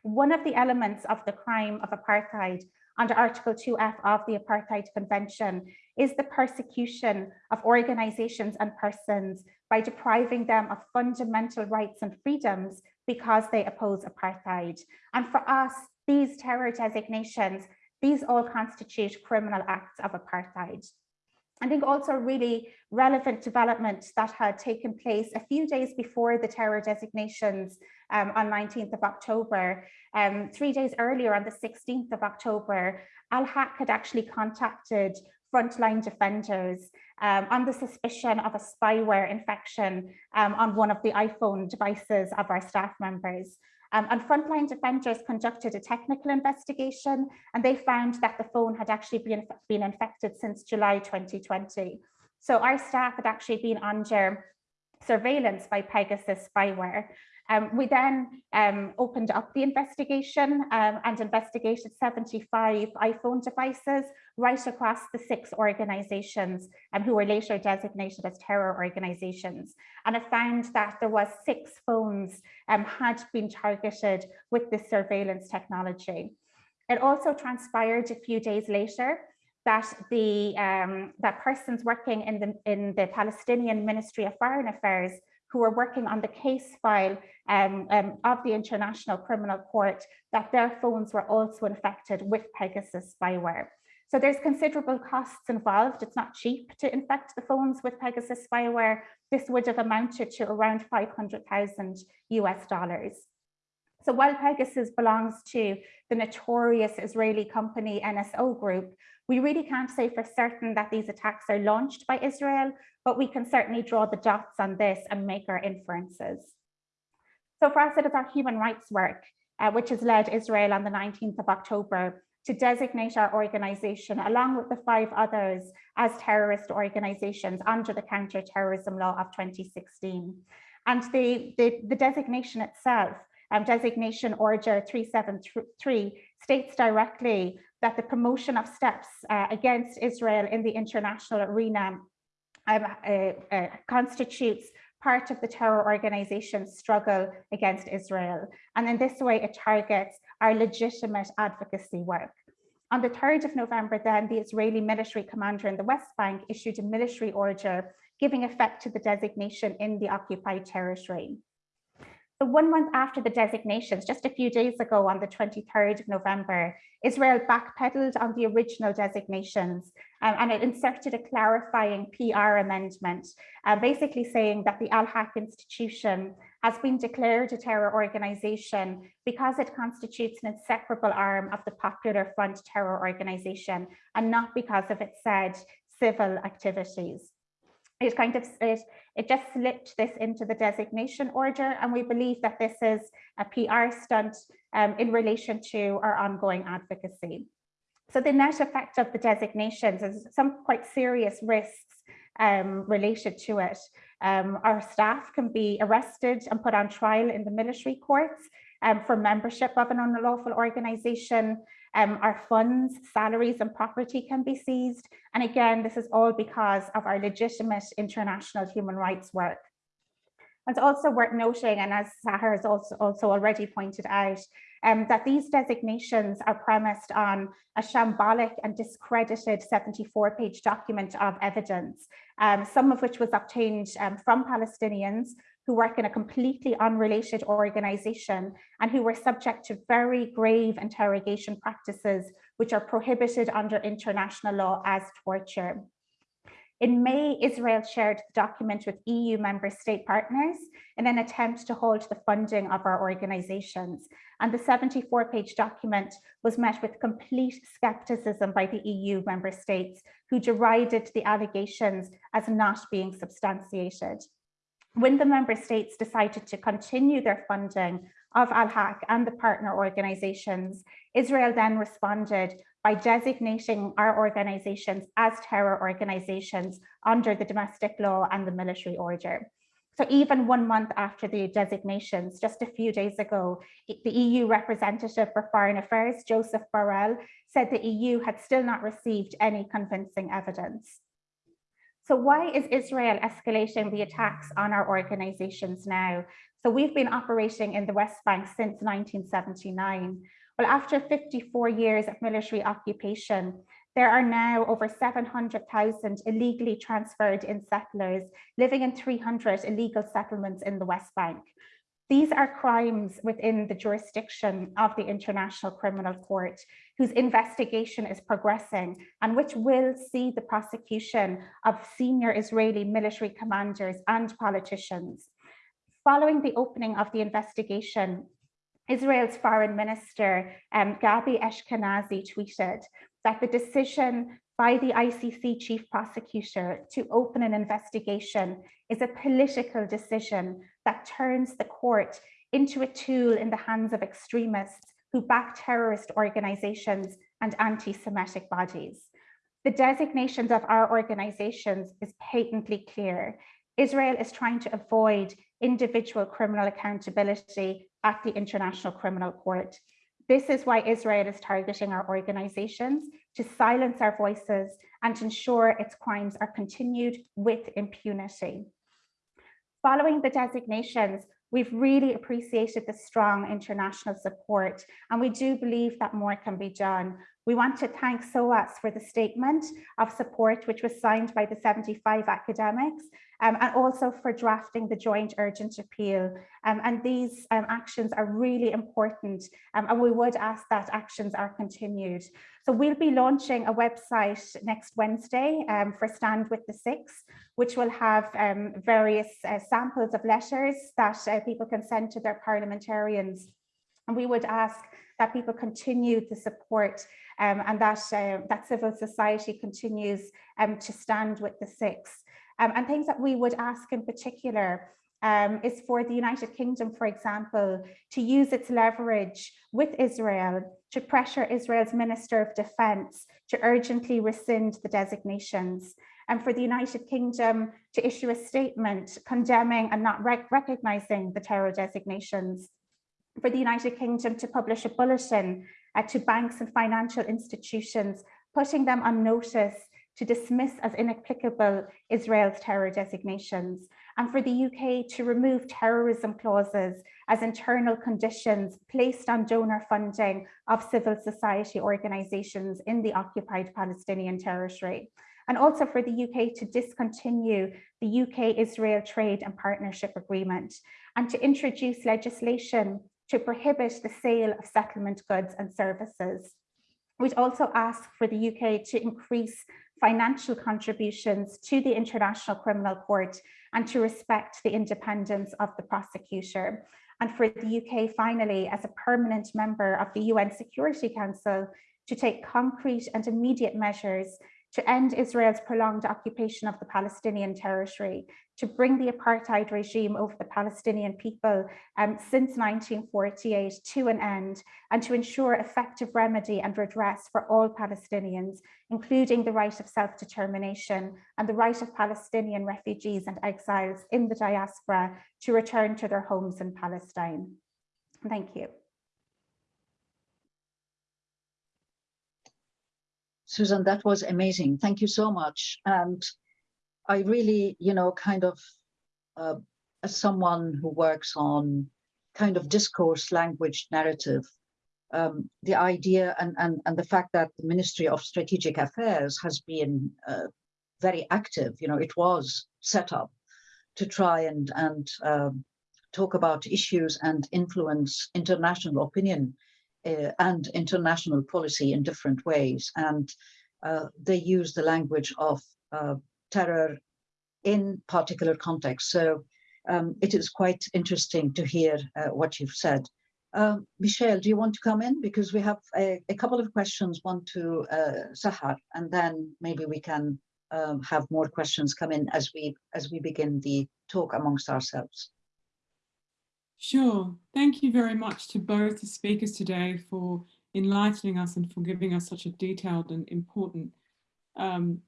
One of the elements of the crime of apartheid under Article 2F of the Apartheid Convention is the persecution of organizations and persons by depriving them of fundamental rights and freedoms because they oppose apartheid. And for us, these terror designations, these all constitute criminal acts of apartheid. I think also really relevant development that had taken place a few days before the terror designations um, on 19th of October. Um, three days earlier on the 16th of October, Al-Haq had actually contacted frontline defenders um, on the suspicion of a spyware infection um, on one of the iPhone devices of our staff members. Um, and Frontline Defenders conducted a technical investigation and they found that the phone had actually been, been infected since July 2020. So our staff had actually been under surveillance by Pegasus spyware. Um, we then um, opened up the investigation um, and investigated 75 iPhone devices right across the six organizations um, who were later designated as terror organizations. And it found that there was six phones um, had been targeted with this surveillance technology. It also transpired a few days later that the um, that persons working in the in the Palestinian Ministry of Foreign Affairs who are working on the case file um, um, of the International Criminal Court, that their phones were also infected with Pegasus spyware. So there's considerable costs involved. It's not cheap to infect the phones with Pegasus spyware. This would have amounted to around 500,000 US dollars. So while Pegasus belongs to the notorious Israeli company NSO Group, we really can't say for certain that these attacks are launched by Israel, but we can certainly draw the dots on this and make our inferences. So for us, it is our human rights work uh, which has led Israel on the 19th of October to designate our organization along with the five others as terrorist organizations under the counter-terrorism law of 2016. And the, the, the designation itself, um, designation order 373 states directly that the promotion of steps uh, against Israel in the international arena um, uh, uh, constitutes part of the terror organization's struggle against Israel. And in this way, it targets our legitimate advocacy work. On the 3rd of November, then, the Israeli military commander in the West Bank issued a military order giving effect to the designation in the occupied territory. So one month after the designations, just a few days ago on the 23rd of November, Israel backpedaled on the original designations um, and it inserted a clarifying PR amendment, uh, basically saying that the Al-Haq institution has been declared a terror organization because it constitutes an inseparable arm of the Popular Front terror organization and not because of its said civil activities it kind of it, it just slipped this into the designation order and we believe that this is a PR stunt um, in relation to our ongoing advocacy. So the net effect of the designations is some quite serious risks um, related to it. Um, our staff can be arrested and put on trial in the military courts um, for membership of an unlawful organization. Um, our funds, salaries and property can be seized. And again, this is all because of our legitimate international human rights work. It's also worth noting, and as Sahar has also, also already pointed out, um, that these designations are premised on a shambolic and discredited 74-page document of evidence, um, some of which was obtained um, from Palestinians who work in a completely unrelated organization and who were subject to very grave interrogation practices which are prohibited under international law as torture. In May, Israel shared the document with EU member state partners in an attempt to hold the funding of our organizations. And the 74 page document was met with complete skepticism by the EU member states who derided the allegations as not being substantiated when the member states decided to continue their funding of Al-Haq and the partner organizations, Israel then responded by designating our organizations as terror organizations under the domestic law and the military order. So even one month after the designations, just a few days ago, the EU representative for foreign affairs, Joseph Borrell, said the EU had still not received any convincing evidence. So why is Israel escalating the attacks on our organizations now? So we've been operating in the West Bank since 1979. Well, after 54 years of military occupation, there are now over 700,000 illegally transferred in settlers living in 300 illegal settlements in the West Bank. These are crimes within the jurisdiction of the International Criminal Court, whose investigation is progressing and which will see the prosecution of senior Israeli military commanders and politicians. Following the opening of the investigation, Israel's foreign minister, um, Gabi Ashkenazi, tweeted that the decision by the ICC chief prosecutor to open an investigation is a political decision that turns the court into a tool in the hands of extremists who back terrorist organizations and anti-Semitic bodies. The designations of our organizations is patently clear. Israel is trying to avoid individual criminal accountability at the International Criminal Court. This is why Israel is targeting our organizations to silence our voices and ensure its crimes are continued with impunity. Following the designations, we've really appreciated the strong international support and we do believe that more can be done. We want to thank SOAS for the statement of support which was signed by the 75 academics um, and also for drafting the joint urgent appeal. Um, and these um, actions are really important um, and we would ask that actions are continued. So we'll be launching a website next Wednesday um, for Stand with the Six, which will have um, various uh, samples of letters that uh, people can send to their parliamentarians. And we would ask that people continue to support um, and that, uh, that civil society continues um, to stand with the six. Um, and things that we would ask in particular um, is for the United Kingdom, for example, to use its leverage with Israel to pressure Israel's Minister of Defense to urgently rescind the designations and for the United Kingdom to issue a statement condemning and not rec recognizing the terror designations, for the United Kingdom to publish a bulletin uh, to banks and financial institutions, putting them on notice to dismiss as inapplicable Israel's terror designations, and for the UK to remove terrorism clauses as internal conditions placed on donor funding of civil society organisations in the occupied Palestinian territory. And also for the UK to discontinue the UK-Israel Trade and Partnership Agreement and to introduce legislation to prohibit the sale of settlement goods and services. We'd also ask for the UK to increase financial contributions to the International Criminal Court and to respect the independence of the prosecutor. And for the UK, finally, as a permanent member of the UN Security Council, to take concrete and immediate measures to end Israel's prolonged occupation of the Palestinian territory, to bring the apartheid regime over the Palestinian people um, since 1948 to an end, and to ensure effective remedy and redress for all Palestinians, including the right of self-determination and the right of Palestinian refugees and exiles in the diaspora to return to their homes in Palestine. Thank you. Susan, that was amazing. Thank you so much. And I really, you know, kind of, uh, as someone who works on kind of discourse, language, narrative, um, the idea and, and, and the fact that the Ministry of Strategic Affairs has been uh, very active, you know, it was set up to try and, and um, talk about issues and influence international opinion uh, and international policy in different ways. And uh, they use the language of uh, terror in particular contexts. So um, it is quite interesting to hear uh, what you've said. Um, Michelle, do you want to come in? Because we have a, a couple of questions, one to uh, Sahar, and then maybe we can um, have more questions come in as we as we begin the talk amongst ourselves. Sure. Thank you very much to both the speakers today for enlightening us and for giving us such a detailed and important um,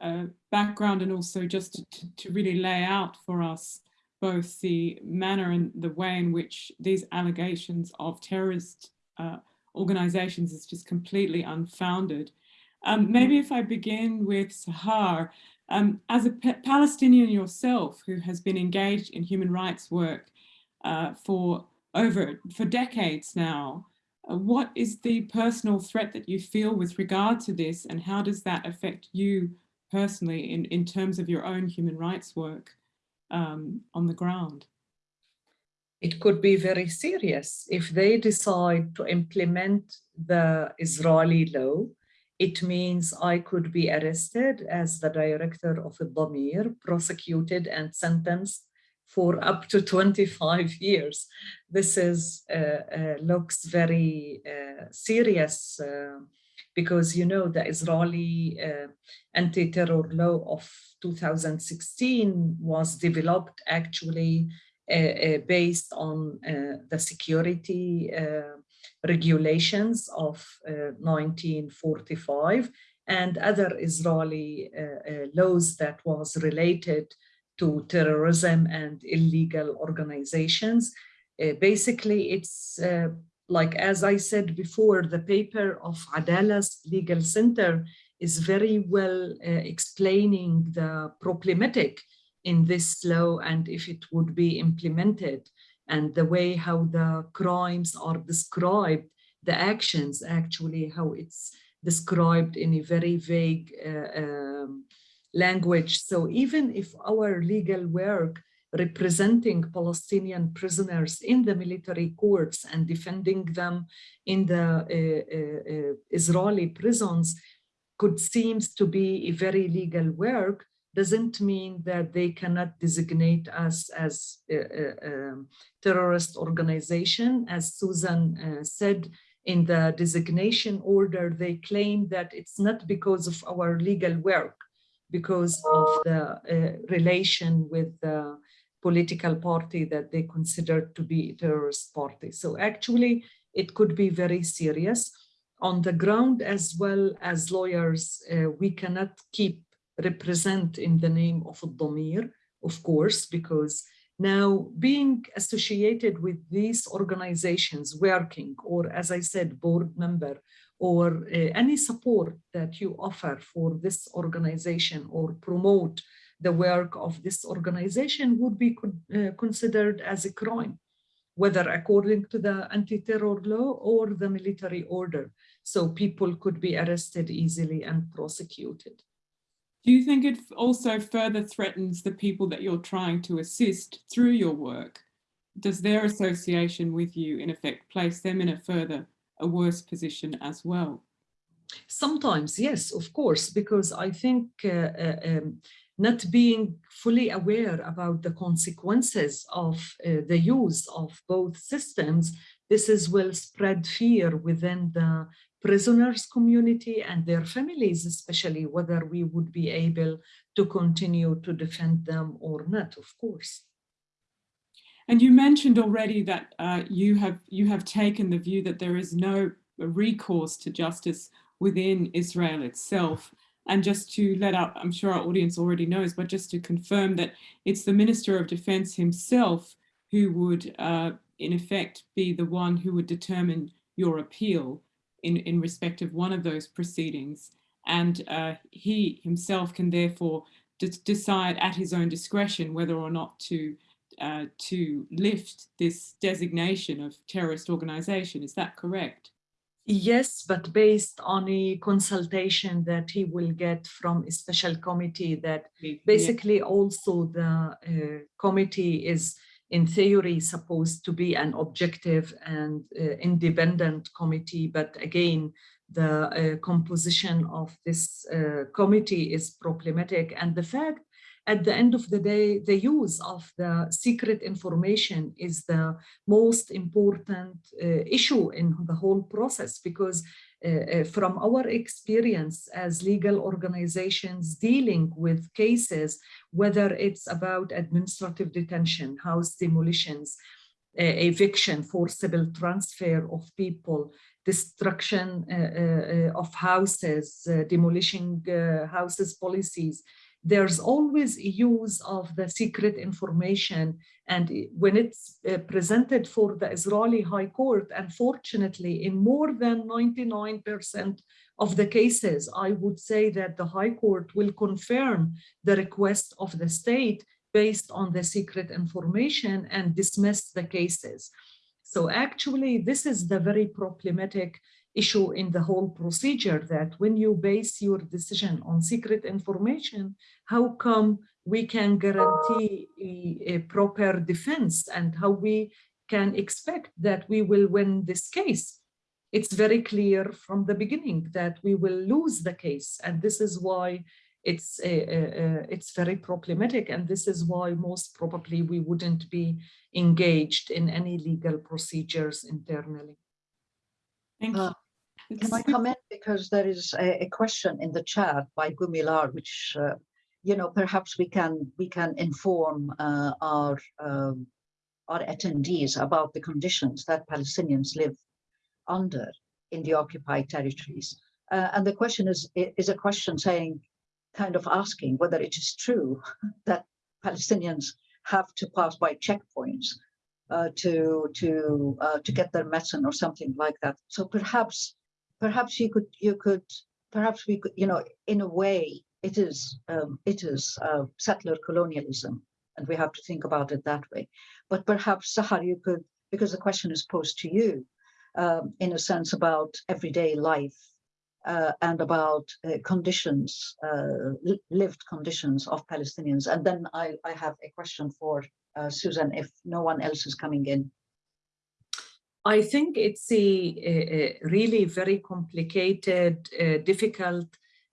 uh, background and also just to, to, really lay out for us both the manner and the way in which these allegations of terrorist uh, organizations is just completely unfounded. Um, maybe if I begin with Sahar, um, as a Palestinian yourself who has been engaged in human rights work uh, for over for decades now. Uh, what is the personal threat that you feel with regard to this and how does that affect you personally in, in terms of your own human rights work um, on the ground? It could be very serious if they decide to implement the Israeli law. It means I could be arrested as the director of Addameer, prosecuted and sentenced for up to 25 years. This is uh, uh, looks very uh, serious uh, because, you know, the Israeli uh, anti-terror law of 2016 was developed actually uh, based on the security regulations of 1945 and other Israeli laws that was related to terrorism and illegal organizations. Uh, basically, it's uh, like, as I said before, the paper of Adalah's Legal Center is very well uh, explaining the problematic in this law and if it would be implemented and the way how the crimes are described, the actions actually, how it's described in a very vague uh, um, language. So even if our legal work representing Palestinian prisoners in the military courts and defending them in the uh, uh, uh Israeli prisons could seems to be a very legal work, doesn't mean that they cannot designate us as a, a, a terrorist organization. As Susan uh, said, in the designation order, they claim that it's not because of our legal work, because of the uh, relation with the political party that they consider to be a terrorist party. So actually, it could be very serious. On the ground, as well as lawyers, uh, we cannot keep represent in the name of Addameer, of course, because now being associated with these organizations working, or as I said, board member, or uh, any support that you offer for this organization or promote the work of this organization would be uh, considered as a crime, whether according to the anti-terror law or the military order. So people could be arrested easily and prosecuted. Do you think it also further threatens the people that you're trying to assist through your work? Does their association with you, in effect, place them in a further, a worse position as well? Sometimes, yes, of course, because I think uh, uh, um, not being fully aware about the consequences of uh, the use of both systems, this is will spread fear within the prisoners community and their families, especially whether we would be able to continue to defend them or not, of course. And you mentioned already that uh, you have you have taken the view that there is no recourse to justice within Israel itself. And just to let out, I'm sure our audience already knows, but just to confirm that it's the Minister of Defense himself who would, uh, in effect, be the one who would determine your appeal in, in respect of one of those proceedings. And uh, he himself can therefore decide at his own discretion whether or not to uh, to lift this designation of terrorist organization. Is that correct? Yes, but based on a consultation that he will get from a special committee that basically yeah. also the uh, committee is in theory supposed to be an objective and uh, independent committee. But again, the uh, composition of this uh, committee is problematic. And the fact at the end of the day, the use of the secret information is the most important uh, issue in the whole process because uh, uh, from our experience as legal organizations dealing with cases, whether it's about administrative detention, house demolitions, uh, eviction, forcible transfer of people, destruction uh, uh, of houses, demolishing houses policies, there's always use of the secret information and when it's uh, presented for the Israeli High Court, unfortunately, in more than 99% of the cases, I would say that the High Court will confirm the request of the state based on the secret information and dismiss the cases. So actually, this is the very problematic issue in the whole procedure that when you base your decision on secret information, how come we can guarantee a, a, proper defense and how we can expect that we will win this case? It's very clear from the beginning that we will lose the case. And this is why it's, a, a, it's very problematic. And this is why most probably we wouldn't be engaged in any legal procedures internally. Thank you. Uh, can I come in? Because there is a, a question in the chat by Gumilar, which, uh, you know, perhaps we can we can inform uh, our um, our attendees about the conditions that Palestinians live under in the occupied territories. Uh, and the question is is a question saying, kind of asking whether it is true that Palestinians have to pass by checkpoints uh, to to uh, to get their medicine or something like that. So perhaps perhaps you could you could perhaps we could you know in a way it is um, it is uh, settler colonialism and we have to think about it that way. But perhaps Sahar you could because the question is posed to you um, in a sense about everyday life uh, and about uh, conditions uh, lived conditions of Palestinians. And then I, I have a question for uh, Susan if no one else is coming in I think it's a, a really very complicated, uh, difficult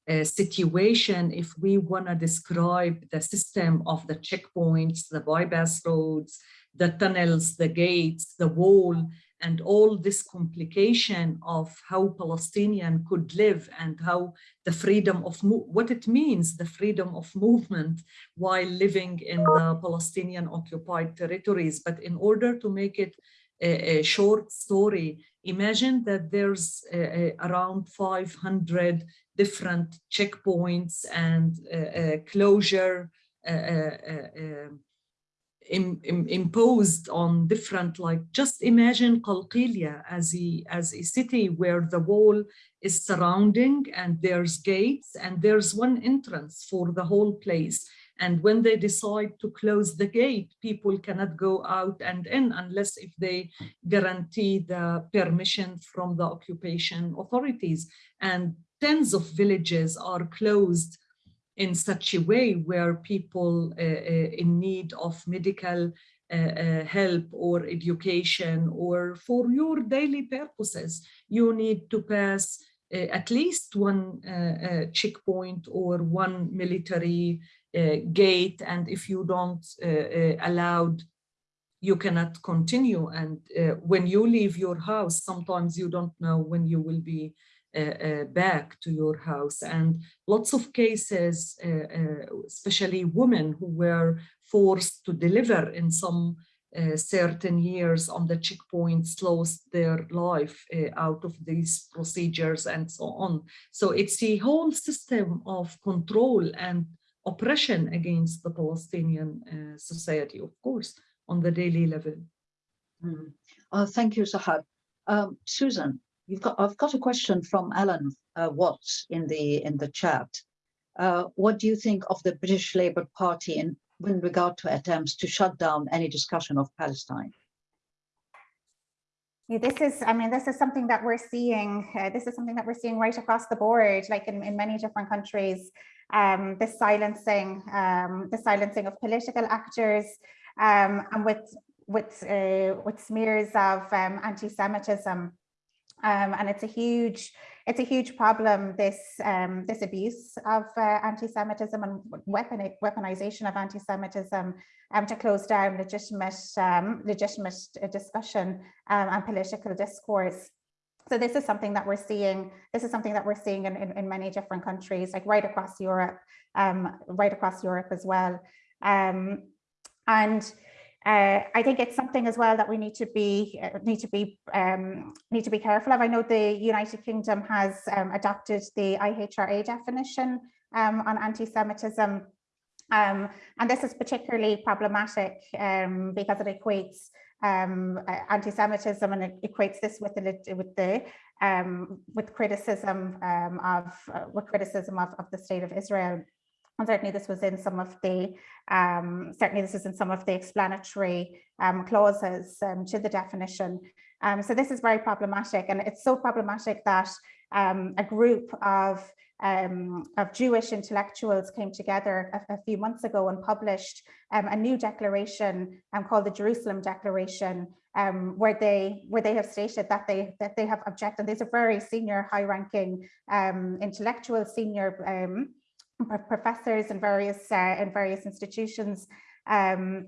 uh, situation if we want to describe the system of the checkpoints, the bypass roads, the tunnels, the gates, the wall, and all this complication of how Palestinian could live and how the freedom of what it means, the freedom of movement while living in the Palestinian occupied territories. But in order to make it a, a short story, imagine that there's uh, around 500 different checkpoints and closure in, in, imposed on different, like just imagine Qalqilia as a, as a city where the wall is surrounding and there's gates and there's one entrance for the whole place. And when they decide to close the gate, people cannot go out and in unless if they guarantee the permission from the occupation authorities. And tens of villages are closed in such a way where people uh, uh, in need of medical uh, uh, help or education or for your daily purposes, you need to pass uh, at least one uh, checkpoint or one military gate. And if you don't allowed, you cannot continue. And when you leave your house, sometimes you don't know when you will be uh, uh, back to your house and lots of cases uh, especially women who were forced to deliver in some uh, certain years on the checkpoints lost their life uh, out of these procedures and so on. So it's a whole system of control and oppression against the Palestinian uh, society, of course, on the daily level. Mm. thank you, Sahar. Um, Susan, You've got, I've got a question from Alan uh, Watts in the in the chat. Uh, what do you think of the British Labour Party in, in regard to attempts to shut down any discussion of Palestine? Yeah, this is, I mean, this is something that we're seeing. Uh, this is something that we're seeing right across the board, like in, in many different countries. Um, the silencing, um, the silencing of political actors, um, and with with uh, with smears of um, anti-Semitism um, and it's a huge, it's a huge problem, this, um, this abuse of uh, anti-Semitism and weapon, weaponization of anti-Semitism to close down legitimate, legitimate discussion um, and political discourse. So this is something that we're seeing, this is something that we're seeing in, in, in many different countries, like right across Europe, um, right across Europe as well. and uh, I think it's something as well that we need to be uh, need to be um, need to be careful of. I know the United Kingdom has um, adopted the IHRA definition um, on anti-Semitism, um, and this is particularly problematic um, because it equates um, anti-Semitism and it equates this with the with the with criticism of uh, with criticism of, of the state of Israel. And certainly this was in some of the, um, certainly this is in some of the explanatory um, clauses um, to the definition. Um, so this is very problematic and it's so problematic that um, a group of, um, of Jewish intellectuals came together a, a few months ago and published a new declaration called the Jerusalem Declaration, um, where they where they have stated that they that they have objected. And these are very senior, high-ranking um, intellectuals, senior um, professors in various uh, in various institutions um,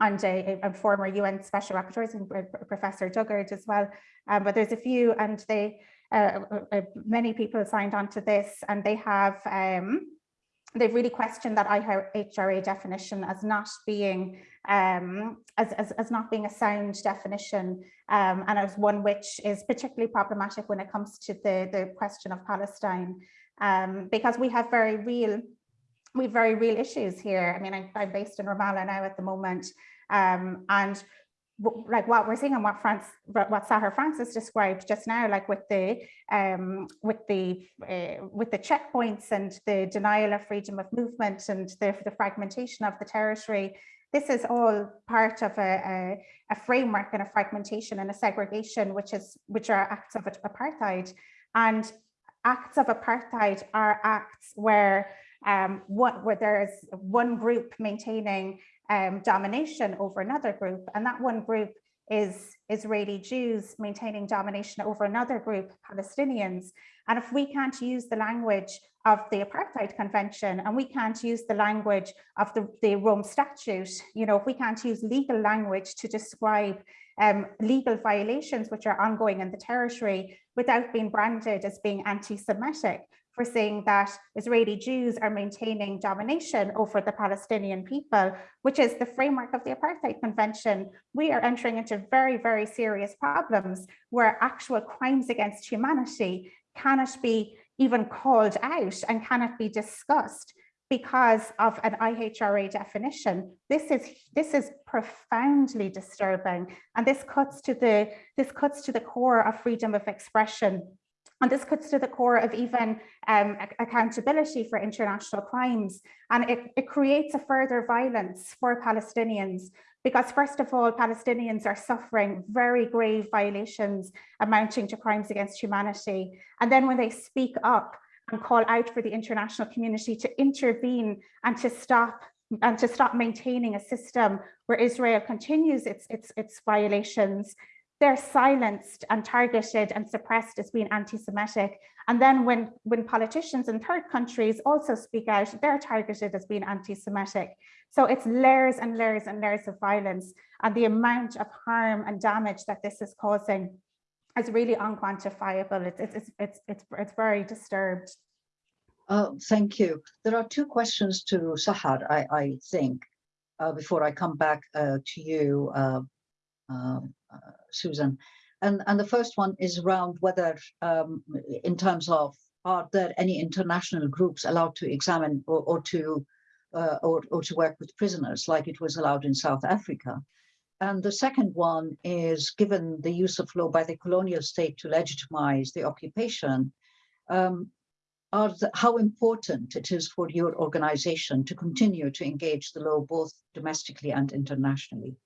and a, a, former UN Special Rapporteur, uh, Professor Dugard as well. Um, but there's a few and they uh, uh, uh, many people signed on to this and they have um, they've really questioned that IHRA definition as not being um, as, as, as, not being a sound definition um, and as one which is particularly problematic when it comes to the, the question of Palestine um, because we have very real, we have very real issues here. I mean, I, am based in Ramallah now at the moment, um, and like what we're seeing and what France, what Sahar Francis described just now, like with the um, with the uh, with the checkpoints and the denial of freedom of movement and the, the fragmentation of the territory, this is all part of a, a, a, framework and a fragmentation and a segregation, which is which are acts of apartheid. And acts of apartheid are acts where um, what, where there's one group maintaining um, domination over another group, and that one group is Israeli Jews maintaining domination over another group, Palestinians. And if we can't use the language of the Apartheid Convention and we can't use the language of the, the Rome Statute, you know, if we can't use legal language to describe um, legal violations which are ongoing in the territory without being branded as being anti-Semitic, for seeing that Israeli Jews are maintaining domination over the Palestinian people, which is the framework of the Apartheid Convention, we are entering into very, very serious problems where actual crimes against humanity cannot be even called out and cannot be discussed because of an IHRA definition. This is this is profoundly disturbing, and this cuts to the this cuts to the core of freedom of expression and this cuts to the core of even um, accountability for international crimes. And it, it creates a further violence for Palestinians because first of all, Palestinians are suffering very grave violations amounting to crimes against humanity. And then when they speak up and call out for the international community to intervene and to stop and to stop maintaining a system where Israel continues its, its, its violations, they're silenced and targeted and suppressed as being anti-Semitic. And then when, when politicians in third countries also speak out, they're targeted as being anti-Semitic. So it's layers and layers and layers of violence and the amount of harm and damage that this is causing is really unquantifiable. It's, it's, it's, it's, it's very disturbed. Uh, thank you. There are two questions to Sahar, I, I think, uh, before I come back uh, to you, uh, um, uh, Susan. And, and the first one is around whether, um, in terms of, are there any international groups allowed to examine or, or to uh, or, or to work with prisoners like it was allowed in South Africa? And the second one is given the use of law by the colonial state to legitimize the occupation, um, are the, how important it is for your organization to continue to engage the law both domestically and internationally?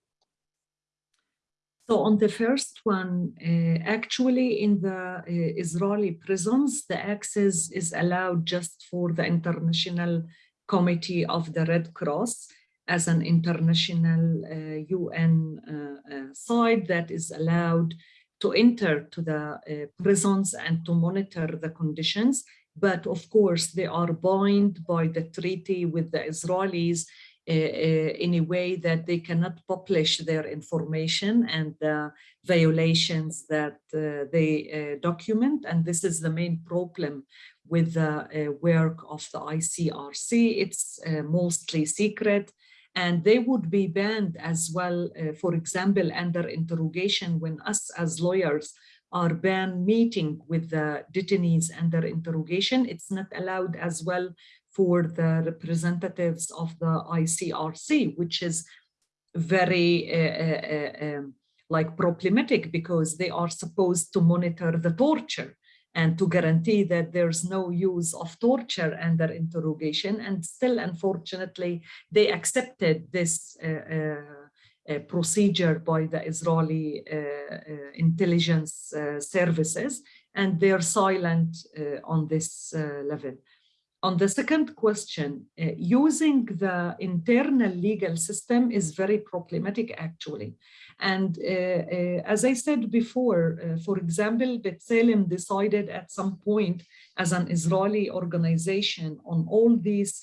So on the first one, uh, actually in the uh, Israeli prisons, the access is allowed just for the International Committee of the Red Cross as an international uh, UN uh, uh, site that is allowed to enter to the uh, prisons and to monitor the conditions. But of course, they are bound by the treaty with the Israelis Uh, uh, in a way that they cannot publish their information and the violations that uh, they uh, document. And this is the main problem with the work of the ICRC. It's mostly secret and they would be banned as well, for example, under interrogation when us as lawyers are banned meeting with the detainees under interrogation. It's not allowed as well for the representatives of the ICRC, which is very uh, uh, um, like problematic because they are supposed to monitor the torture and to guarantee that there's no use of torture under interrogation. And still, unfortunately, they accepted this uh, procedure by the Israeli intelligence services, and they're silent on this level. On the second question, uh, using the internal legal system is very problematic actually. And uh, uh, as I said before, uh, for example, B'Tselem decided at some point as an Israeli organization on all these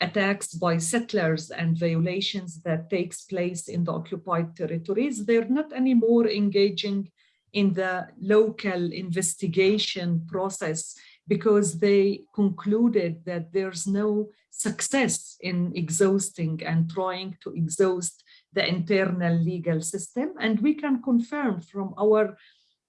attacks by settlers and violations that takes place in the occupied territories, they're not anymore engaging in the local investigation process because they concluded that there's no success in exhausting and trying to exhaust the internal legal system. And we can confirm from our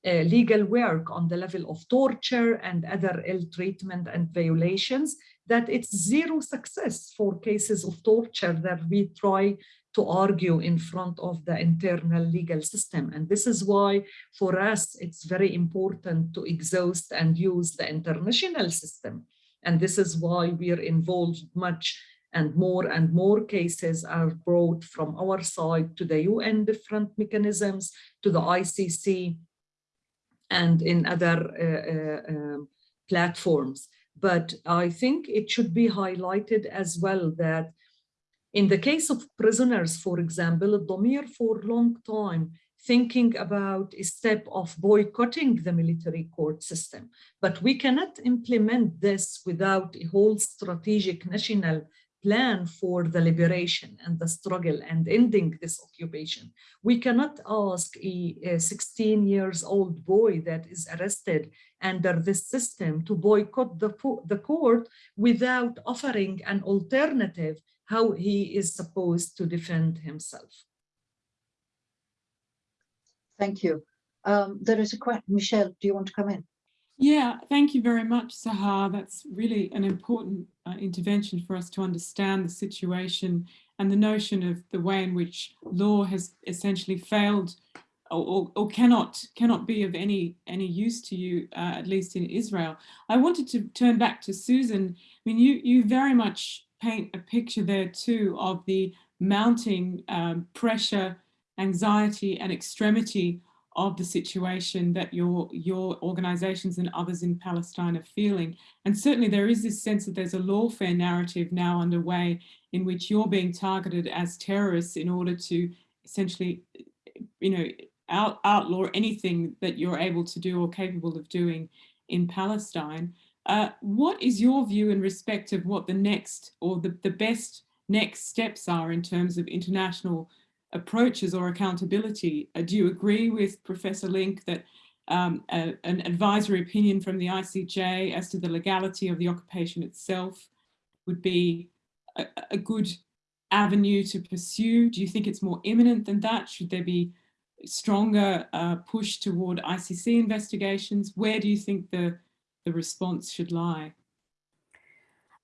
uh, legal work on the level of torture and other ill treatment and violations that it's zero success for cases of torture that we try to argue in front of the internal legal system. And this is why for us, it's very important to exhaust and use the international system. And this is why we are involved much and more and more cases are brought from our side to the UN different mechanisms, to the ICC, and in other uh, uh, um, platforms. But I think it should be highlighted as well that in the case of prisoners, for example, Addameer for a long time thinking about a step of boycotting the military court system. But we cannot implement this without a whole strategic national plan for the liberation and the struggle and ending this occupation. We cannot ask a, a 16 years old boy that is arrested under this system to boycott the, the court without offering an alternative how he is supposed to defend himself. Thank you. Um, there is a question. Michelle, do you want to come in? Yeah, thank you very much, Sahar. That's really an important uh, intervention for us to understand the situation and the notion of the way in which law has essentially failed or, or cannot cannot be of any any use to you, uh, at least in Israel. I wanted to turn back to Susan. I mean, you you very much paint a picture there too of the mounting um, pressure, anxiety, and extremity of the situation that your your organizations and others in Palestine are feeling. And certainly there is this sense that there's a lawfare narrative now underway in which you're being targeted as terrorists in order to essentially, you know, out, outlaw anything that you're able to do or capable of doing in Palestine. Uh, what is your view in respect of what the next or the, the best next steps are in terms of international approaches or accountability. Uh, do you agree with Professor Lynk that um, a, an advisory opinion from the ICJ as to the legality of the occupation itself would be a, a good avenue to pursue? Do you think it's more imminent than that? Should there be stronger uh, push toward ICC investigations? Where do you think the, the response should lie?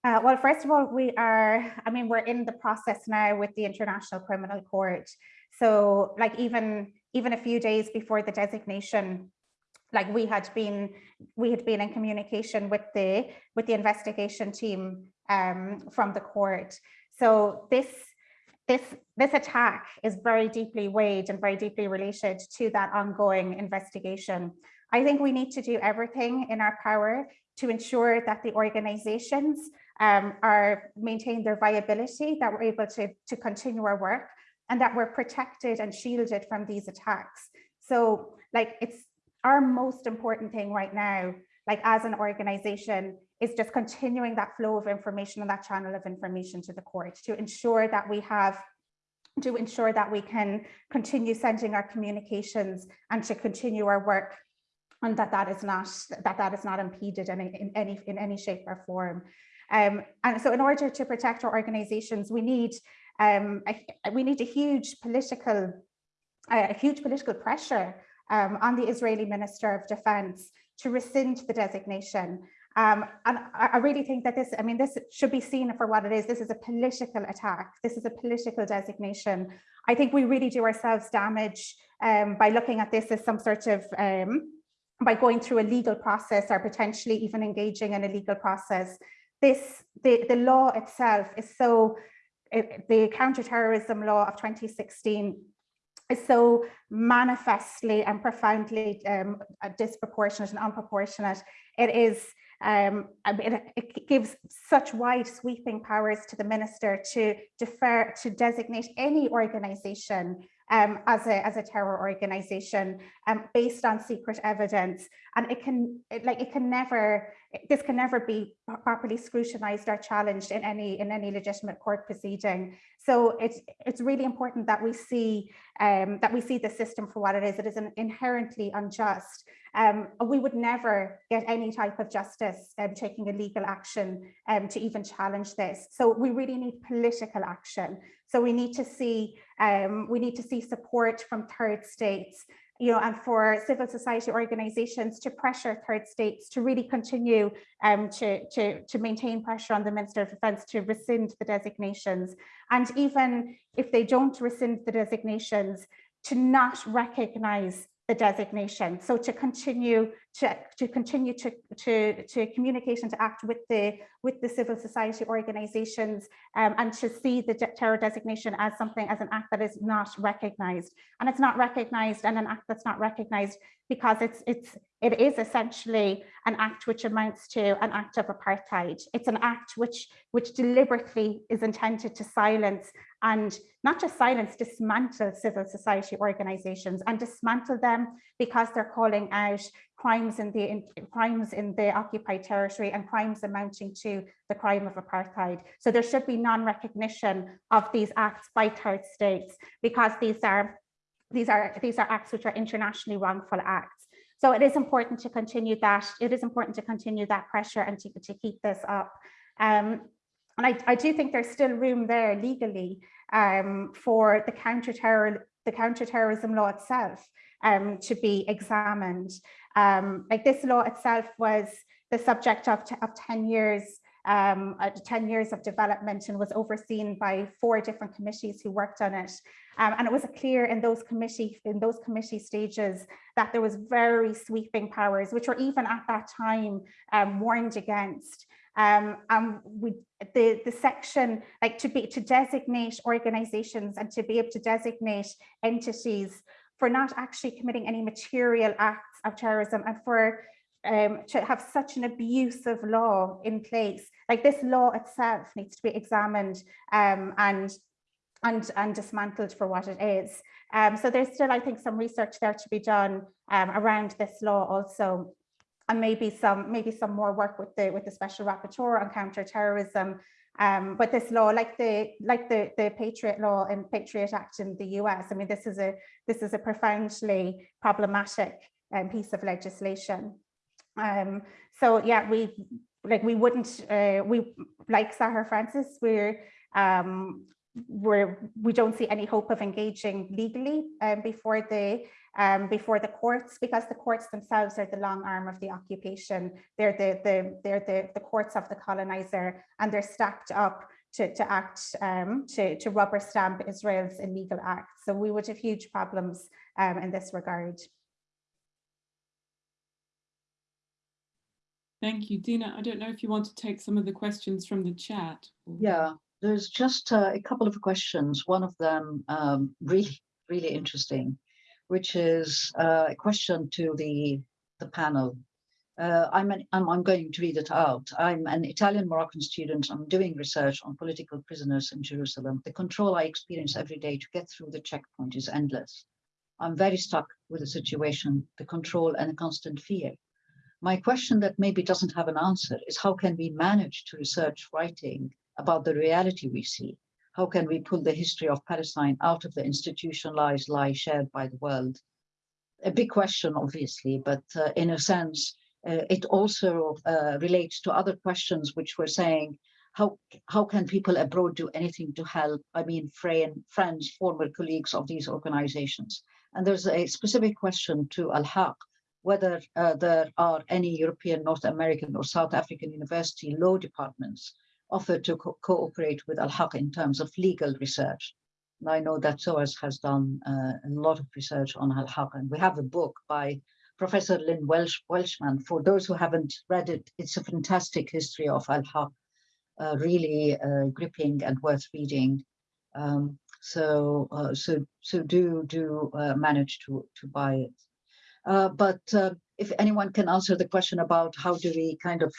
Uh, well, first of all, we are, I mean, we're in the process now with the International Criminal Court. So like even, even a few days before the designation, like we had been, we had been in communication with the, with the investigation team um, from the court. So this, this, this attack is very deeply weighed and very deeply related to that ongoing investigation. I think we need to do everything in our power to ensure that the organizations um, are maintain their viability, that we're able to, to continue our work and that we're protected and shielded from these attacks. So like it's our most important thing right now, like as an organization, is just continuing that flow of information and that channel of information to the court to ensure that we have to ensure that we can continue sending our communications and to continue our work and that that is not that that is not impeded in, in any in any shape or form. Um, and so in order to protect our organizations, we need um, a, we need a huge political a huge political pressure um, on the Israeli Minister of Defense to rescind the designation. Um, and I, really think that this, I mean, this should be seen for what it is. This is a political attack. This is a political designation. I think we really do ourselves damage um, by looking at this as some sort of um, by going through a legal process or potentially even engaging in a legal process this the, the law itself is so it, the counterterrorism law of 2016 is so manifestly and profoundly um, disproportionate and unproportionate. It is um, it, it, gives such wide sweeping powers to the minister to defer to designate any organization um, as, a, as a terror organization um, based on secret evidence. And it can, it, like, it can never, this can never be properly scrutinized or challenged in any, in any legitimate court proceeding. So it's, it's really important that we see, um, that we see the system for what it is. It is an inherently unjust. Um, we would never get any type of justice um, taking a legal action um, to even challenge this. So we really need political action. So we need to see um, we need to see support from third states, you know, and for civil society organizations to pressure third states to really continue um, to, to, to maintain pressure on the Minister of Defence to rescind the designations. And even if they don't rescind the designations, to not recognise the designation. So to continue to, to continue to, to, to communicate and to act with the with the civil society organizations um, and to see the terror designation as something as an act that is not recognized. And it's not recognized and an act that's not recognized because it's it's it is essentially an act which amounts to an act of apartheid. It's an act which which deliberately is intended to silence and not just silence, dismantle civil society organizations and dismantle them because they're calling out crimes in the in, crimes in the occupied territory and crimes amounting to the crime of apartheid. So there should be non-recognition of these acts by third states because these are these are these are acts which are internationally wrongful acts. So it is important to continue that. It is important to continue that pressure and to, to keep this up. Um, and I, I do think there's still room there legally um, for the counter-terror, the counter-terrorism law itself um, to be examined. Um, like this law itself was the subject of, of 10 years um, uh, 10 years of development and was overseen by four different committees who worked on it. Um, and it was clear in those committee in those committee stages that there was very sweeping powers, which were even at that time um, warned against. Um, and we, the, the section, like to be to designate organizations and to be able to designate entities for not actually committing any material acts of terrorism and for um, to have such an abusive law in place. Like this law itself needs to be examined um, and and and dismantled for what it is. Um, so there's still, I think, some research there to be done um, around this law also, and maybe some maybe some more work with the with the special rapporteur on counterterrorism. Um, but this law, like the like the the Patriot Law and Patriot Act in the US, I mean, this is a this is a profoundly problematic um, piece of legislation. Um, so yeah, we like we wouldn't uh, we like Sahar Francis, we're um, we're we don't see any hope of engaging legally um, before the um, before the courts because the courts themselves are the long arm of the occupation. They're the the they're the the courts of the colonizer and they're stacked up to, to act um, to, to rubber stamp Israel's illegal acts. So we would have huge problems um, in this regard. Thank you, Dina. I don't know if you want to take some of the questions from the chat. Yeah, there's just uh, a couple of questions. One of them um, really, really interesting, which is uh, a question to the the panel. Uh, I'm, an, I'm I'm going to read it out. I'm an Italian Moroccan student. I'm doing research on political prisoners in Jerusalem. The control I experience every day to get through the checkpoint is endless. I'm very stuck with the situation, the control and the constant fear. My question that maybe doesn't have an answer is how can we manage to research writing about the reality we see? How can we pull the history of Palestine out of the institutionalized lie shared by the world? A big question, obviously, but uh, in a sense, uh, it also uh, relates to other questions which were saying, how, how can people abroad do anything to help? I mean, friend, friends, former colleagues of these organizations. And there's a specific question to Al-Haq, whether uh, there are any European, North American or South African university law departments offered to co cooperate with Al-Haq in terms of legal research. And I know that SOAS has done uh, a lot of research on Al-Haq, and we have a book by Professor Lynn Welsh Welchman. For those who haven't read it, it's a fantastic history of Al-Haq, uh, really uh, gripping and worth reading. Um, so, uh, so, so do do uh, manage to to buy it. Uh, but if anyone can answer the question about how do we kind of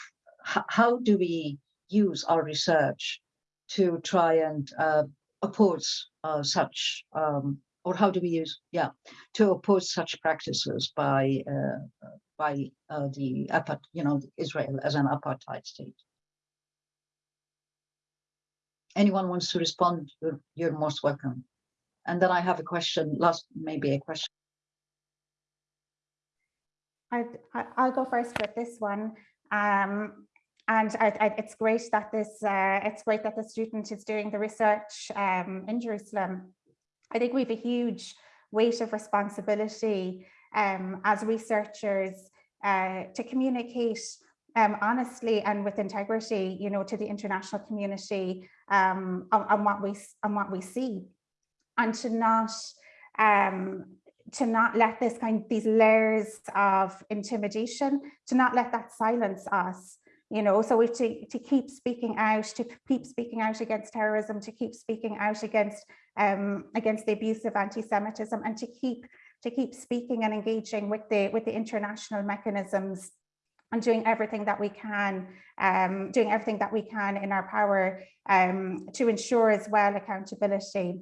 how do we use our research to try and uh, oppose uh, such um, or how do we use yeah to oppose such practices by uh, by uh, the you know Israel as an apartheid state. Anyone wants to respond? You're, you're most welcome. And then I have a question. Last, maybe a question. I, I'll go first with this one. Um, and I, I, it's great that this uh, it's great that the student is doing the research um, in Jerusalem. I think we have a huge weight of responsibility um, as researchers uh, to communicate um, honestly and with integrity, you know, to the international community um, on, on, what we on what we see, and to not um, to not let this kind these layers of intimidation to not let that silence us you know so we have to, to keep speaking out to keep speaking out against terrorism to keep speaking out against um against the abuse of anti-semitism and to keep to keep speaking and engaging with the with the international mechanisms and doing everything that we can, um, doing everything that we can in our power um, to ensure as well accountability.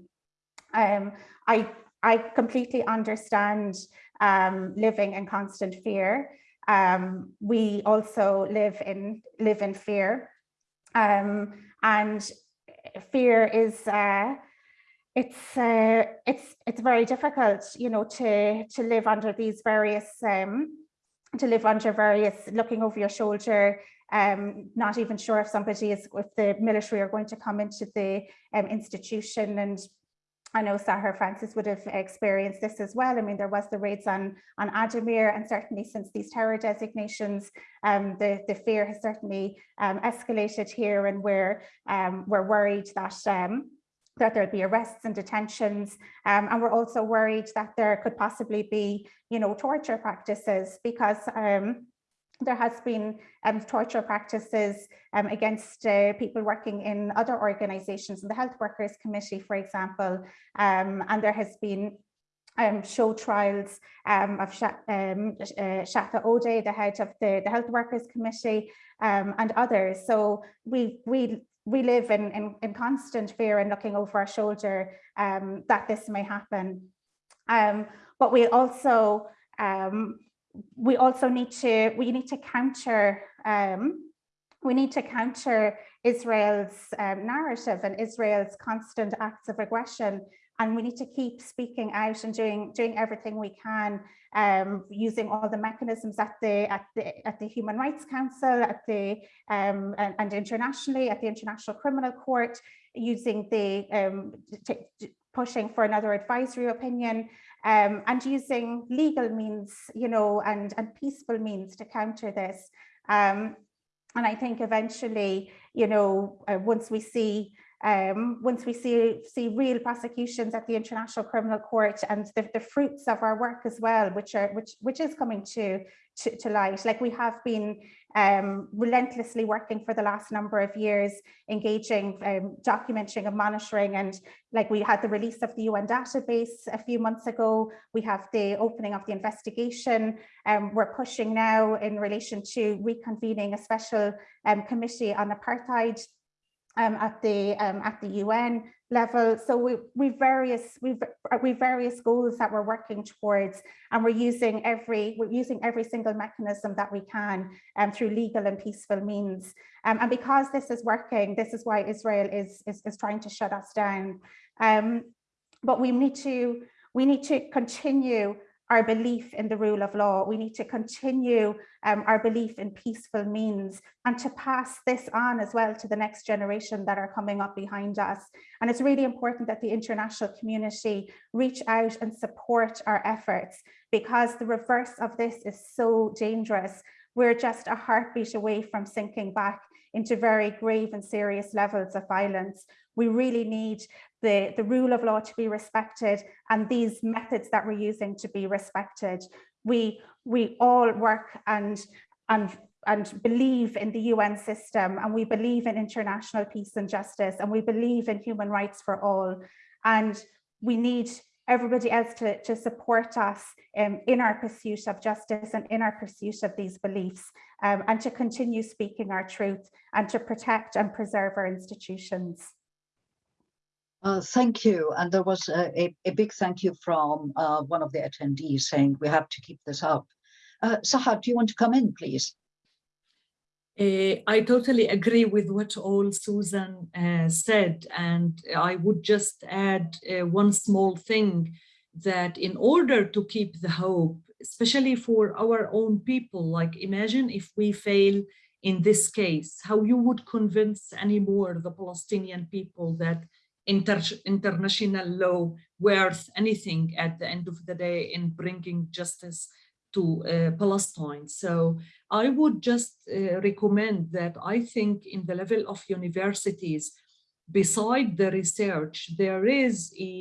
Um, I, I completely understand um, living in constant fear. Um, we also live in live in fear, um, and fear is uh, it's uh, it's it's very difficult, you know, to to live under these various um, to live under various looking over your shoulder, um, not even sure if somebody is if the military are going to come into the um, institution and I know Sahar Francis would have experienced this as well. I mean, there was the raids on, on Addameer and certainly since these terror designations, um, the, the fear has certainly um, escalated here and we're, um, we're worried that um, that there'll be arrests and detentions. Um, and we're also worried that there could possibly be, you know, torture practices because um, there has been um, torture practices um, against uh, people working in other organizations, in the Health Workers Committee, for example, um, and there has been um, show trials um, of Sh um, uh, Shatha Odeh, the head of the, the Health Workers Committee, and others. So we we we live in, in, in constant fear and looking over our shoulder that this may happen. But we also um, we also need to we need to counter um, we need to counter Israel's um, narrative and Israel's constant acts of aggression. And we need to keep speaking out and doing doing everything we can um, using all the mechanisms at the at the at the Human Rights Council at the um, and, and, internationally at the International Criminal Court using the um, pushing for another advisory opinion um, and using legal means you know and and peaceful means to counter this. Um, and I think eventually you know uh, once we see um, once we see, see real prosecutions at the International Criminal Court and the, the fruits of our work as well, which are which which is coming to to, to light. Like we have been um, relentlessly working for the last number of years, engaging, um, documenting and monitoring. And like we had the release of the UN database a few months ago, we have the opening of the investigation. Um, we're pushing now in relation to reconvening a special um, committee on apartheid um, at the um, at the UN level. So we we various we we various goals that we're working towards, and we're using every we're using every single mechanism that we can um, through legal and peaceful means. Um, and because this is working, this is why Israel is is, is trying to shut us down. Um, but we need to we need to continue our belief in the rule of law. We need to continue um, our belief in peaceful means and to pass this on as well to the next generation that are coming up behind us. And it's really important that the international community reach out and support our efforts because the reverse of this is so dangerous. We're just a heartbeat away from sinking back into very grave and serious levels of violence. We really need the, the rule of law to be respected and these methods that we're using to be respected. We, we all work and, and, and believe in the UN system and we believe in international peace and justice and we believe in human rights for all. And we need everybody else to, to support us um, in our pursuit of justice and in our pursuit of these beliefs um, and to continue speaking our truth and to protect and preserve our institutions. Uh, thank you. And there was a, a, big thank you from uh, one of the attendees saying we have to keep this up. Uh, Sahar, do you want to come in, please? Uh, I totally agree with what all Susan uh, said. And I would just add uh, one small thing that in order to keep the hope, especially for our own people, like imagine if we fail in this case, how you would convince anymore the Palestinian people that inter international law worth anything at the end of the day in bringing justice to uh, Palestine. So I would just uh, recommend that I think in the level of universities, beside the research, there is a,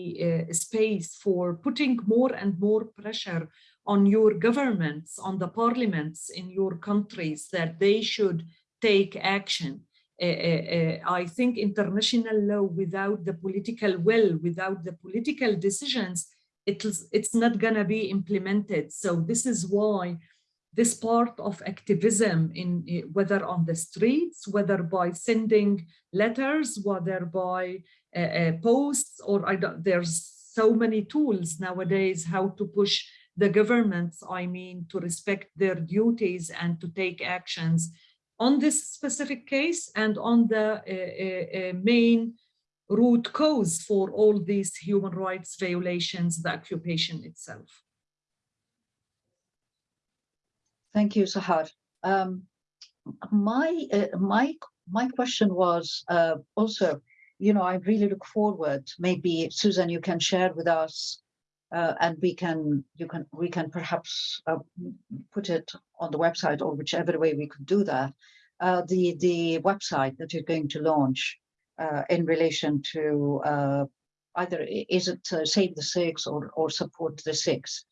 a space for putting more and more pressure on your governments, on the parliaments in your countries that they should take action uh, uh, I think international law without the political will, without the political decisions, it's, it's not gonna be implemented. So this is why this part of activism in eh, whether on the streets, whether by sending letters, whether by uh, uh, posts, or I don't, there's so many tools nowadays how to push the governments, I mean, to respect their duties and to take actions on this specific case and on the uh, uh, main root cause for all these human rights violations, the occupation itself. Thank you, Sahar. Um, my uh, my my question was uh, also, you know, I really look forward. Maybe Susan, you can share with us, uh, and we can you can we can perhaps uh, put it on the website or whichever way we could do that. Uh, the the website that you're going to launch uh, in relation to either is it Save the Six or or Support the Six,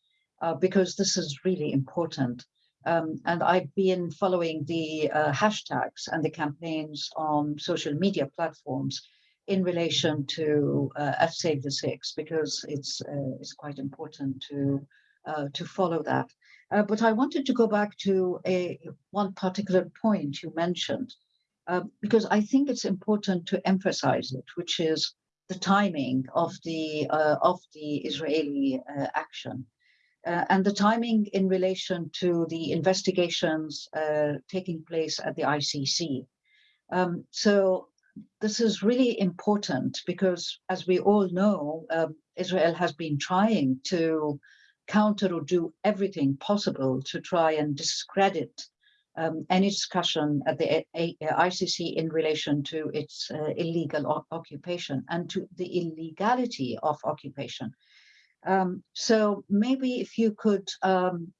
because this is really important. Um, and I've been following the uh, hashtags and the campaigns on social media platforms in relation to uh, Save the Six because it's uh, it's quite important to uh, to follow that. Uh, but I wanted to go back to a one particular point you mentioned um, because I think it's important to emphasize it, which is the timing of the uh, of the Israeli action uh, and the timing in relation to the investigations taking place at the ICC. Um, so this is really important because, as we all know, uh, Israel has been trying to counter or do everything possible to try and discredit um, any discussion at the ICC in relation to its uh, illegal occupation and to the illegality of occupation. Um, so maybe if you could, um,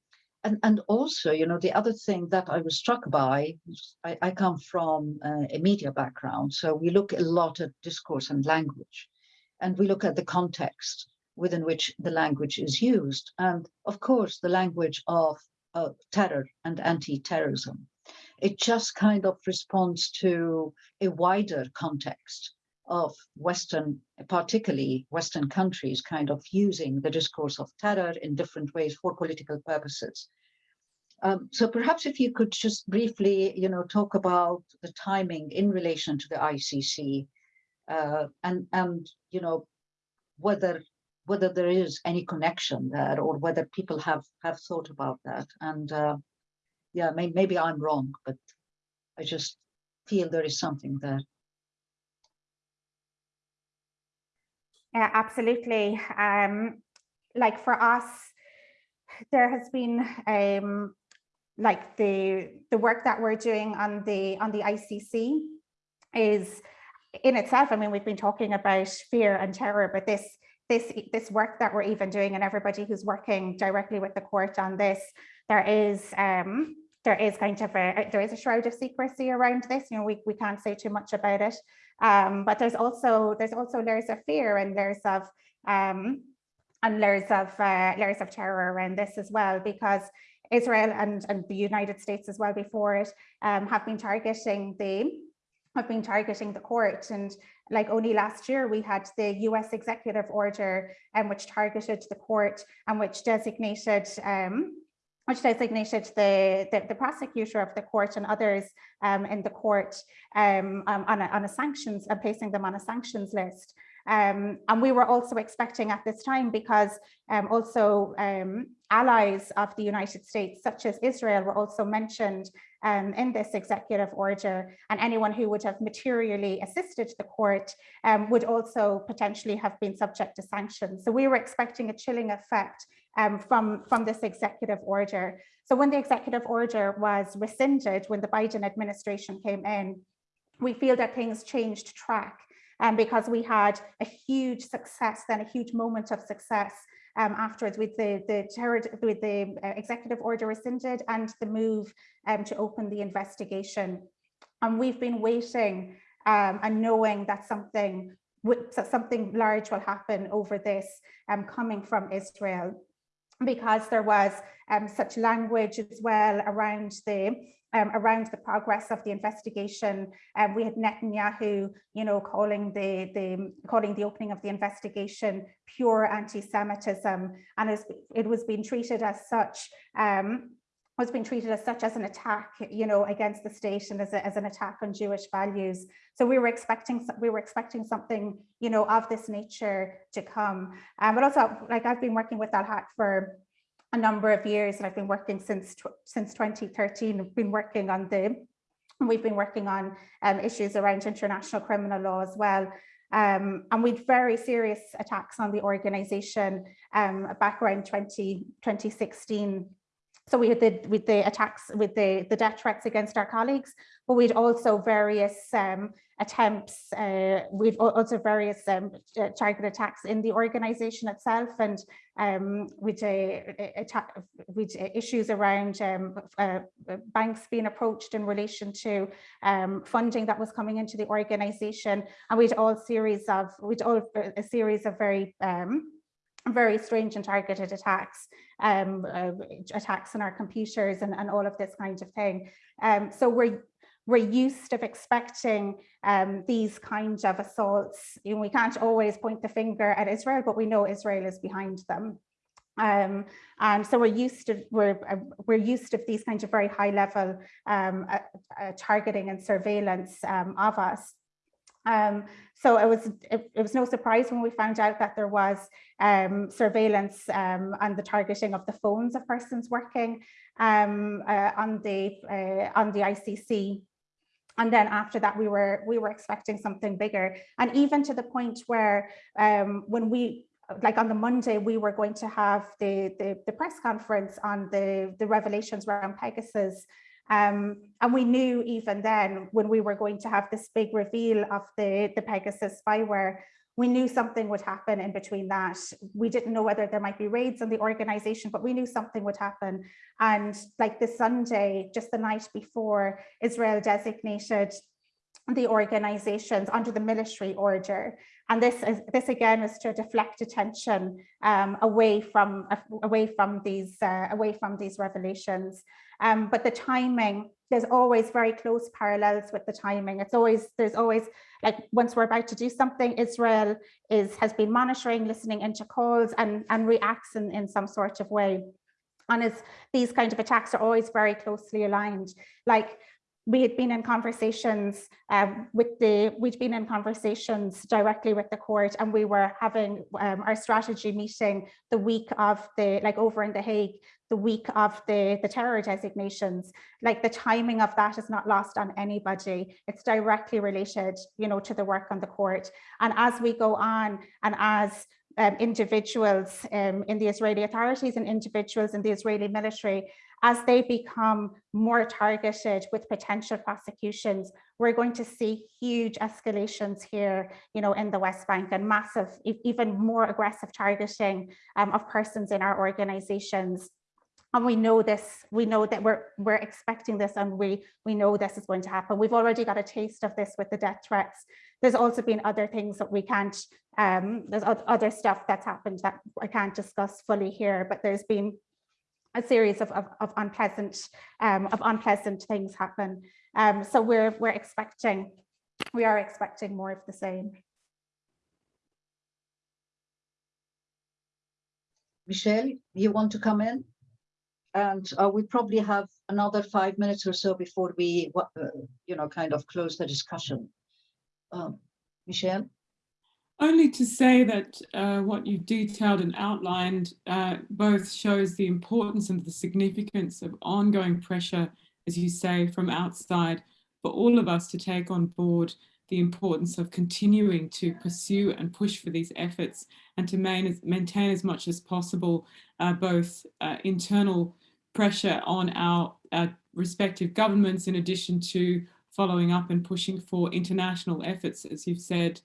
and, and also, you know, the other thing that I was struck by, I, I come from uh, a media background, so we look a lot at discourse and language, and we look at the context within which the language is used. And of course, the language of terror and anti-terrorism. It just kind of responds to a wider context of Western, particularly Western countries, kind of using the discourse of terror in different ways for political purposes. Um, so perhaps if you could just briefly, you know, talk about the timing in relation to the ICC uh, and, and, you know, whether whether there is any connection there or whether people have have thought about that. And uh, yeah, may, maybe I'm wrong, but I just feel there is something there. Yeah, absolutely. Um, like for us, there has been um, like the the work that we're doing on the on the ICC is in itself. I mean, we've been talking about fear and terror, but this this this work that we're even doing, and everybody who's working directly with the court on this, there is um, there is kind of a there is a shroud of secrecy around this. You know, we we can't say too much about it. Um, but there's also there's also layers of fear and layers of um, and layers of uh, layers of terror around this as well, because Israel and, and the United States as well before it um, have been targeting the have been targeting the court. And like only last year we had the US executive order um, which targeted the court and which designated um, which designated the, the, the, prosecutor of the court and others um, in the court um, um, on, a, on a sanctions and uh, placing them on a sanctions list. Um, and we were also expecting at this time because um, also um, allies of the United States, such as Israel, were also mentioned in this executive order. And anyone who would have materially assisted the court would also potentially have been subject to sanctions. So we were expecting a chilling effect um, from, from this executive order. So when the executive order was rescinded, when the Biden administration came in, we feel that things changed track um, because we had a huge success, then a huge moment of success um, afterwards with the the with the uh, executive order rescinded and the move um, to open the investigation. And we've been waiting um, and knowing that something something large will happen over this um, coming from Israel because there was um, such language as well around the um, around the progress of the investigation. Um, we had Netanyahu, you know, calling the, the calling the opening of the investigation pure anti-Semitism, and it was being treated as such. Um, was being treated as such as an attack, you know, against the state and as, a, as an attack on Jewish values. So we were expecting we were expecting something, you know, of this nature to come. Um, but also, like I've been working with Haq for a number of years, and I've been working since since 2013. I've been working on the we've been working on um, issues around international criminal law as well. Um, and we had very serious attacks on the organization um, back around 20, 2016 so we had the with the attacks with the the death threats against our colleagues, but we'd also various um, attempts. Uh, we've also various um, target attacks in the organisation itself, and um, with a, with issues around um, uh, banks being approached in relation to um, funding that was coming into the organisation, and we'd all series of we'd all a series of very um, very strange and targeted attacks, um, uh, attacks on our computers and, and all of this kind of thing. Um, so we're we're used of expecting um, these kinds of assaults. You know, we can't always point the finger at Israel, but we know Israel is behind them. Um, and so we're used to we're uh, we're used to these kinds of very high level um, uh, uh, targeting and surveillance um, of us. Um, so it was it, it, was no surprise when we found out that there was um, surveillance um, and the targeting of the phones of persons working um, uh, on the uh, on the ICC. And then after that, we were we were expecting something bigger, and even to the point where um, when we like on the Monday, we were going to have the, the, the press conference on the, the revelations around Pegasus um, and we knew even then when we were going to have this big reveal of the, the Pegasus spyware, we knew something would happen in between that. We didn't know whether there might be raids on the organization, but we knew something would happen. And like this Sunday, just the night before, Israel designated the organizations under the military order. And this is this again is to deflect attention um, away from away from these uh, away from these revelations. Um, but the timing, there's always very close parallels with the timing. It's always, there's always, like once we're about to do something, Israel is has been monitoring, listening into calls and, and reacts in, in some sort of way. And as these kind of attacks are always very closely aligned. Like we had been in conversations um, with the, we'd been in conversations directly with the court and we were having um, our strategy meeting the week of the, like over in The Hague, the week of the, the terror designations. Like the timing of that is not lost on anybody. It's directly related, you know, to the work on the court. And as we go on and as um, individuals um, in the Israeli authorities and individuals in the Israeli military as they become more targeted with potential prosecutions, we're going to see huge escalations here, you know, in the West Bank and massive, even more aggressive targeting um, of persons in our organizations. And we know this, we know that we're we're expecting this and we we know this is going to happen. We've already got a taste of this with the death threats. There's also been other things that we can't, um, there's other stuff that's happened that I can't discuss fully here, but there's been a series of, of, of unpleasant um, of unpleasant things happen. Um, so we're we're expecting we are expecting more of the same. Michelle, you want to come in? And uh, we probably have another five minutes or so before we, uh, you know, kind of close the discussion. Um, Michelle? Only to say that uh, what you've detailed and outlined uh, both shows the importance and the significance of ongoing pressure, as you say, from outside for all of us to take on board the importance of continuing to pursue and push for these efforts and to main, maintain as much as possible uh, both uh, internal pressure on our respective governments in addition to following up and pushing for international efforts, as you've said,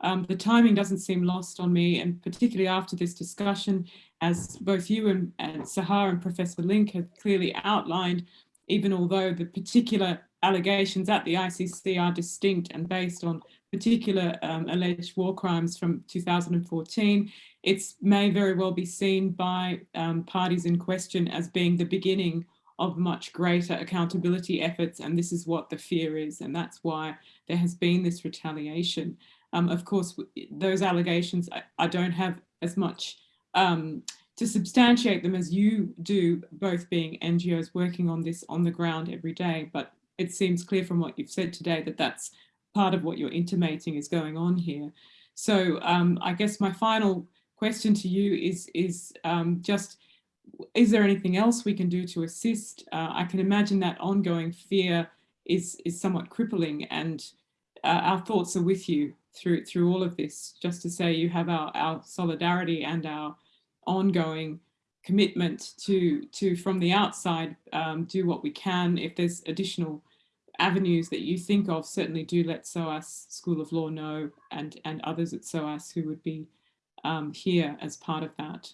um, the timing doesn't seem lost on me, and particularly after this discussion, as both you and, and Sahar and Professor Lynk have clearly outlined, even although the particular allegations at the ICC are distinct and based on particular um, alleged war crimes from 2014, it may very well be seen by um, parties in question as being the beginning of much greater accountability efforts. And this is what the fear is. And that's why there has been this retaliation. Um, of course, those allegations, I, I, don't have as much um, to substantiate them as you do, both being NGOs working on this on the ground every day. But it seems clear from what you've said today that that's part of what you're intimating is going on here. So um, I guess my final question to you is, is um, just, is there anything else we can do to assist? Uh, I can imagine that ongoing fear is, is somewhat crippling and uh, our thoughts are with you through, through all of this. Just to say you have our, our solidarity and our ongoing commitment to, to from the outside, um, do what we can. If there's additional avenues that you think of, certainly do let SOAS School of Law know and, and others at SOAS who would be um, here as part of that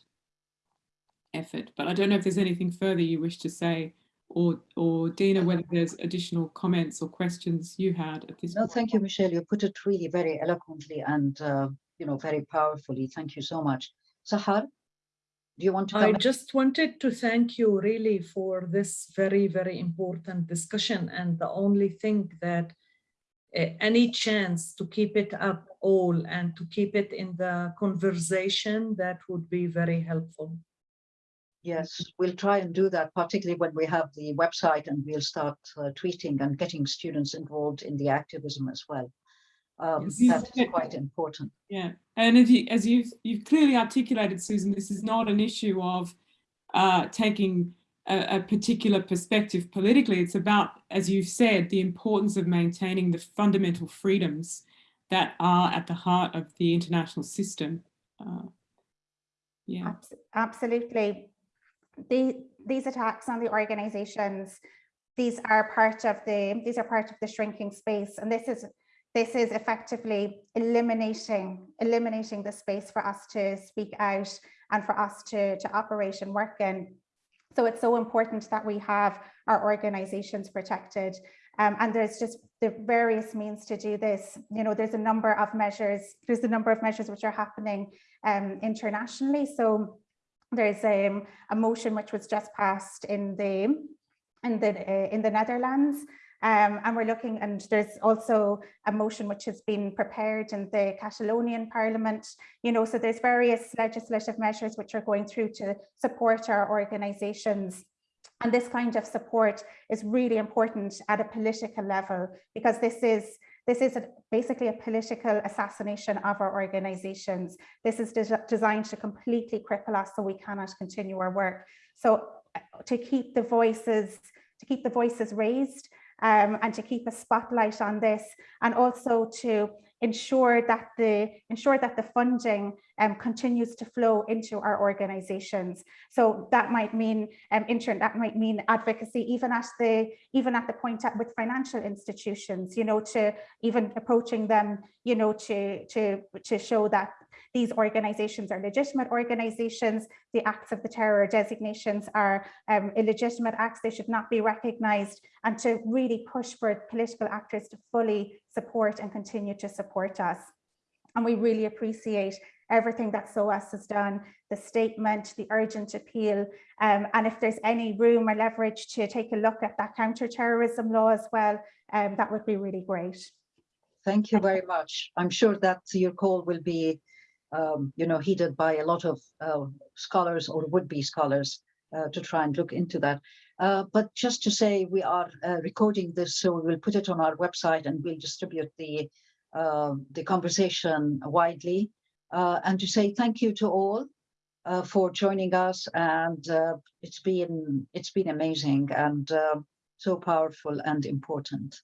effort. But I don't know if there's anything further you wish to say or, or Dina, whether there's additional comments or questions you had at this No, point. thank you, Michelle. You put it really very eloquently and, uh, you know, very powerfully. Thank you so much. Sahar, do you want to I comment? just wanted to thank you really for this very, very important discussion. And the only thing that uh, any chance to keep it up all and to keep it in the conversation, that would be very helpful. Yes, we'll try and do that, particularly when we have the website and we'll start uh, tweeting and getting students involved in the activism as well. Um, that is said- quite important. Yeah, and as, you, as you've, you've clearly articulated, Susan, this is not an issue of uh, taking a, a particular perspective politically. It's about, as you've said, the importance of maintaining the fundamental freedoms that are at the heart of the international system. Uh, yeah, Absolutely. The, these attacks on the organizations, these are part of the, these are part of the shrinking space. And this is, this is effectively eliminating, eliminating the space for us to speak out and for us to, to operate and work in. So it's so important that we have our organizations protected. Um, and there's just the various means to do this. You know, there's a number of measures, there's a number of measures which are happening um, internationally. So there's um, a motion which was just passed in the in the uh, in the Netherlands. Um, and we're looking, and there's also a motion which has been prepared in the Catalonian Parliament. You know, so there's various legislative measures which are going through to support our organisations. And this kind of support is really important at a political level because this is this is a, basically a political assassination of our organizations. This is des designed to completely cripple us so we cannot continue our work. So uh, to keep the voices, to keep the voices raised um, and to keep a spotlight on this and also to ensure that the ensure that the funding um, continues to flow into our organizations. So that might mean um, inter that might mean advocacy even at the even at the point at, with financial institutions, you know, to even approaching them, you know, to to to show that these organizations are legitimate organizations. The acts of the terror designations are um, illegitimate acts. They should not be recognized and to really push for political actors to fully support and continue to support us. And we really appreciate everything that SOAS has done, the statement, the urgent appeal, um, and if there's any room or leverage to take a look at that counterterrorism law as well, um, that would be really great. Thank you very much. I'm sure that your call will be, um, you know, heeded by a lot of uh, scholars or would-be scholars uh, to try and look into that. Uh, but just to say, we are uh, recording this, so we will put it on our website and we'll distribute the uh, the conversation widely. Uh, and to say thank you to all uh, for joining us, and uh, it's been it's been amazing and uh, so powerful and important.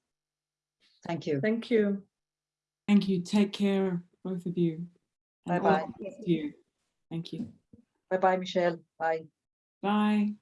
Thank you. Thank you. thank you. Take care, both of you. And all Bye-bye. the best to you. Thank you. Bye bye, Michelle. Bye. Bye.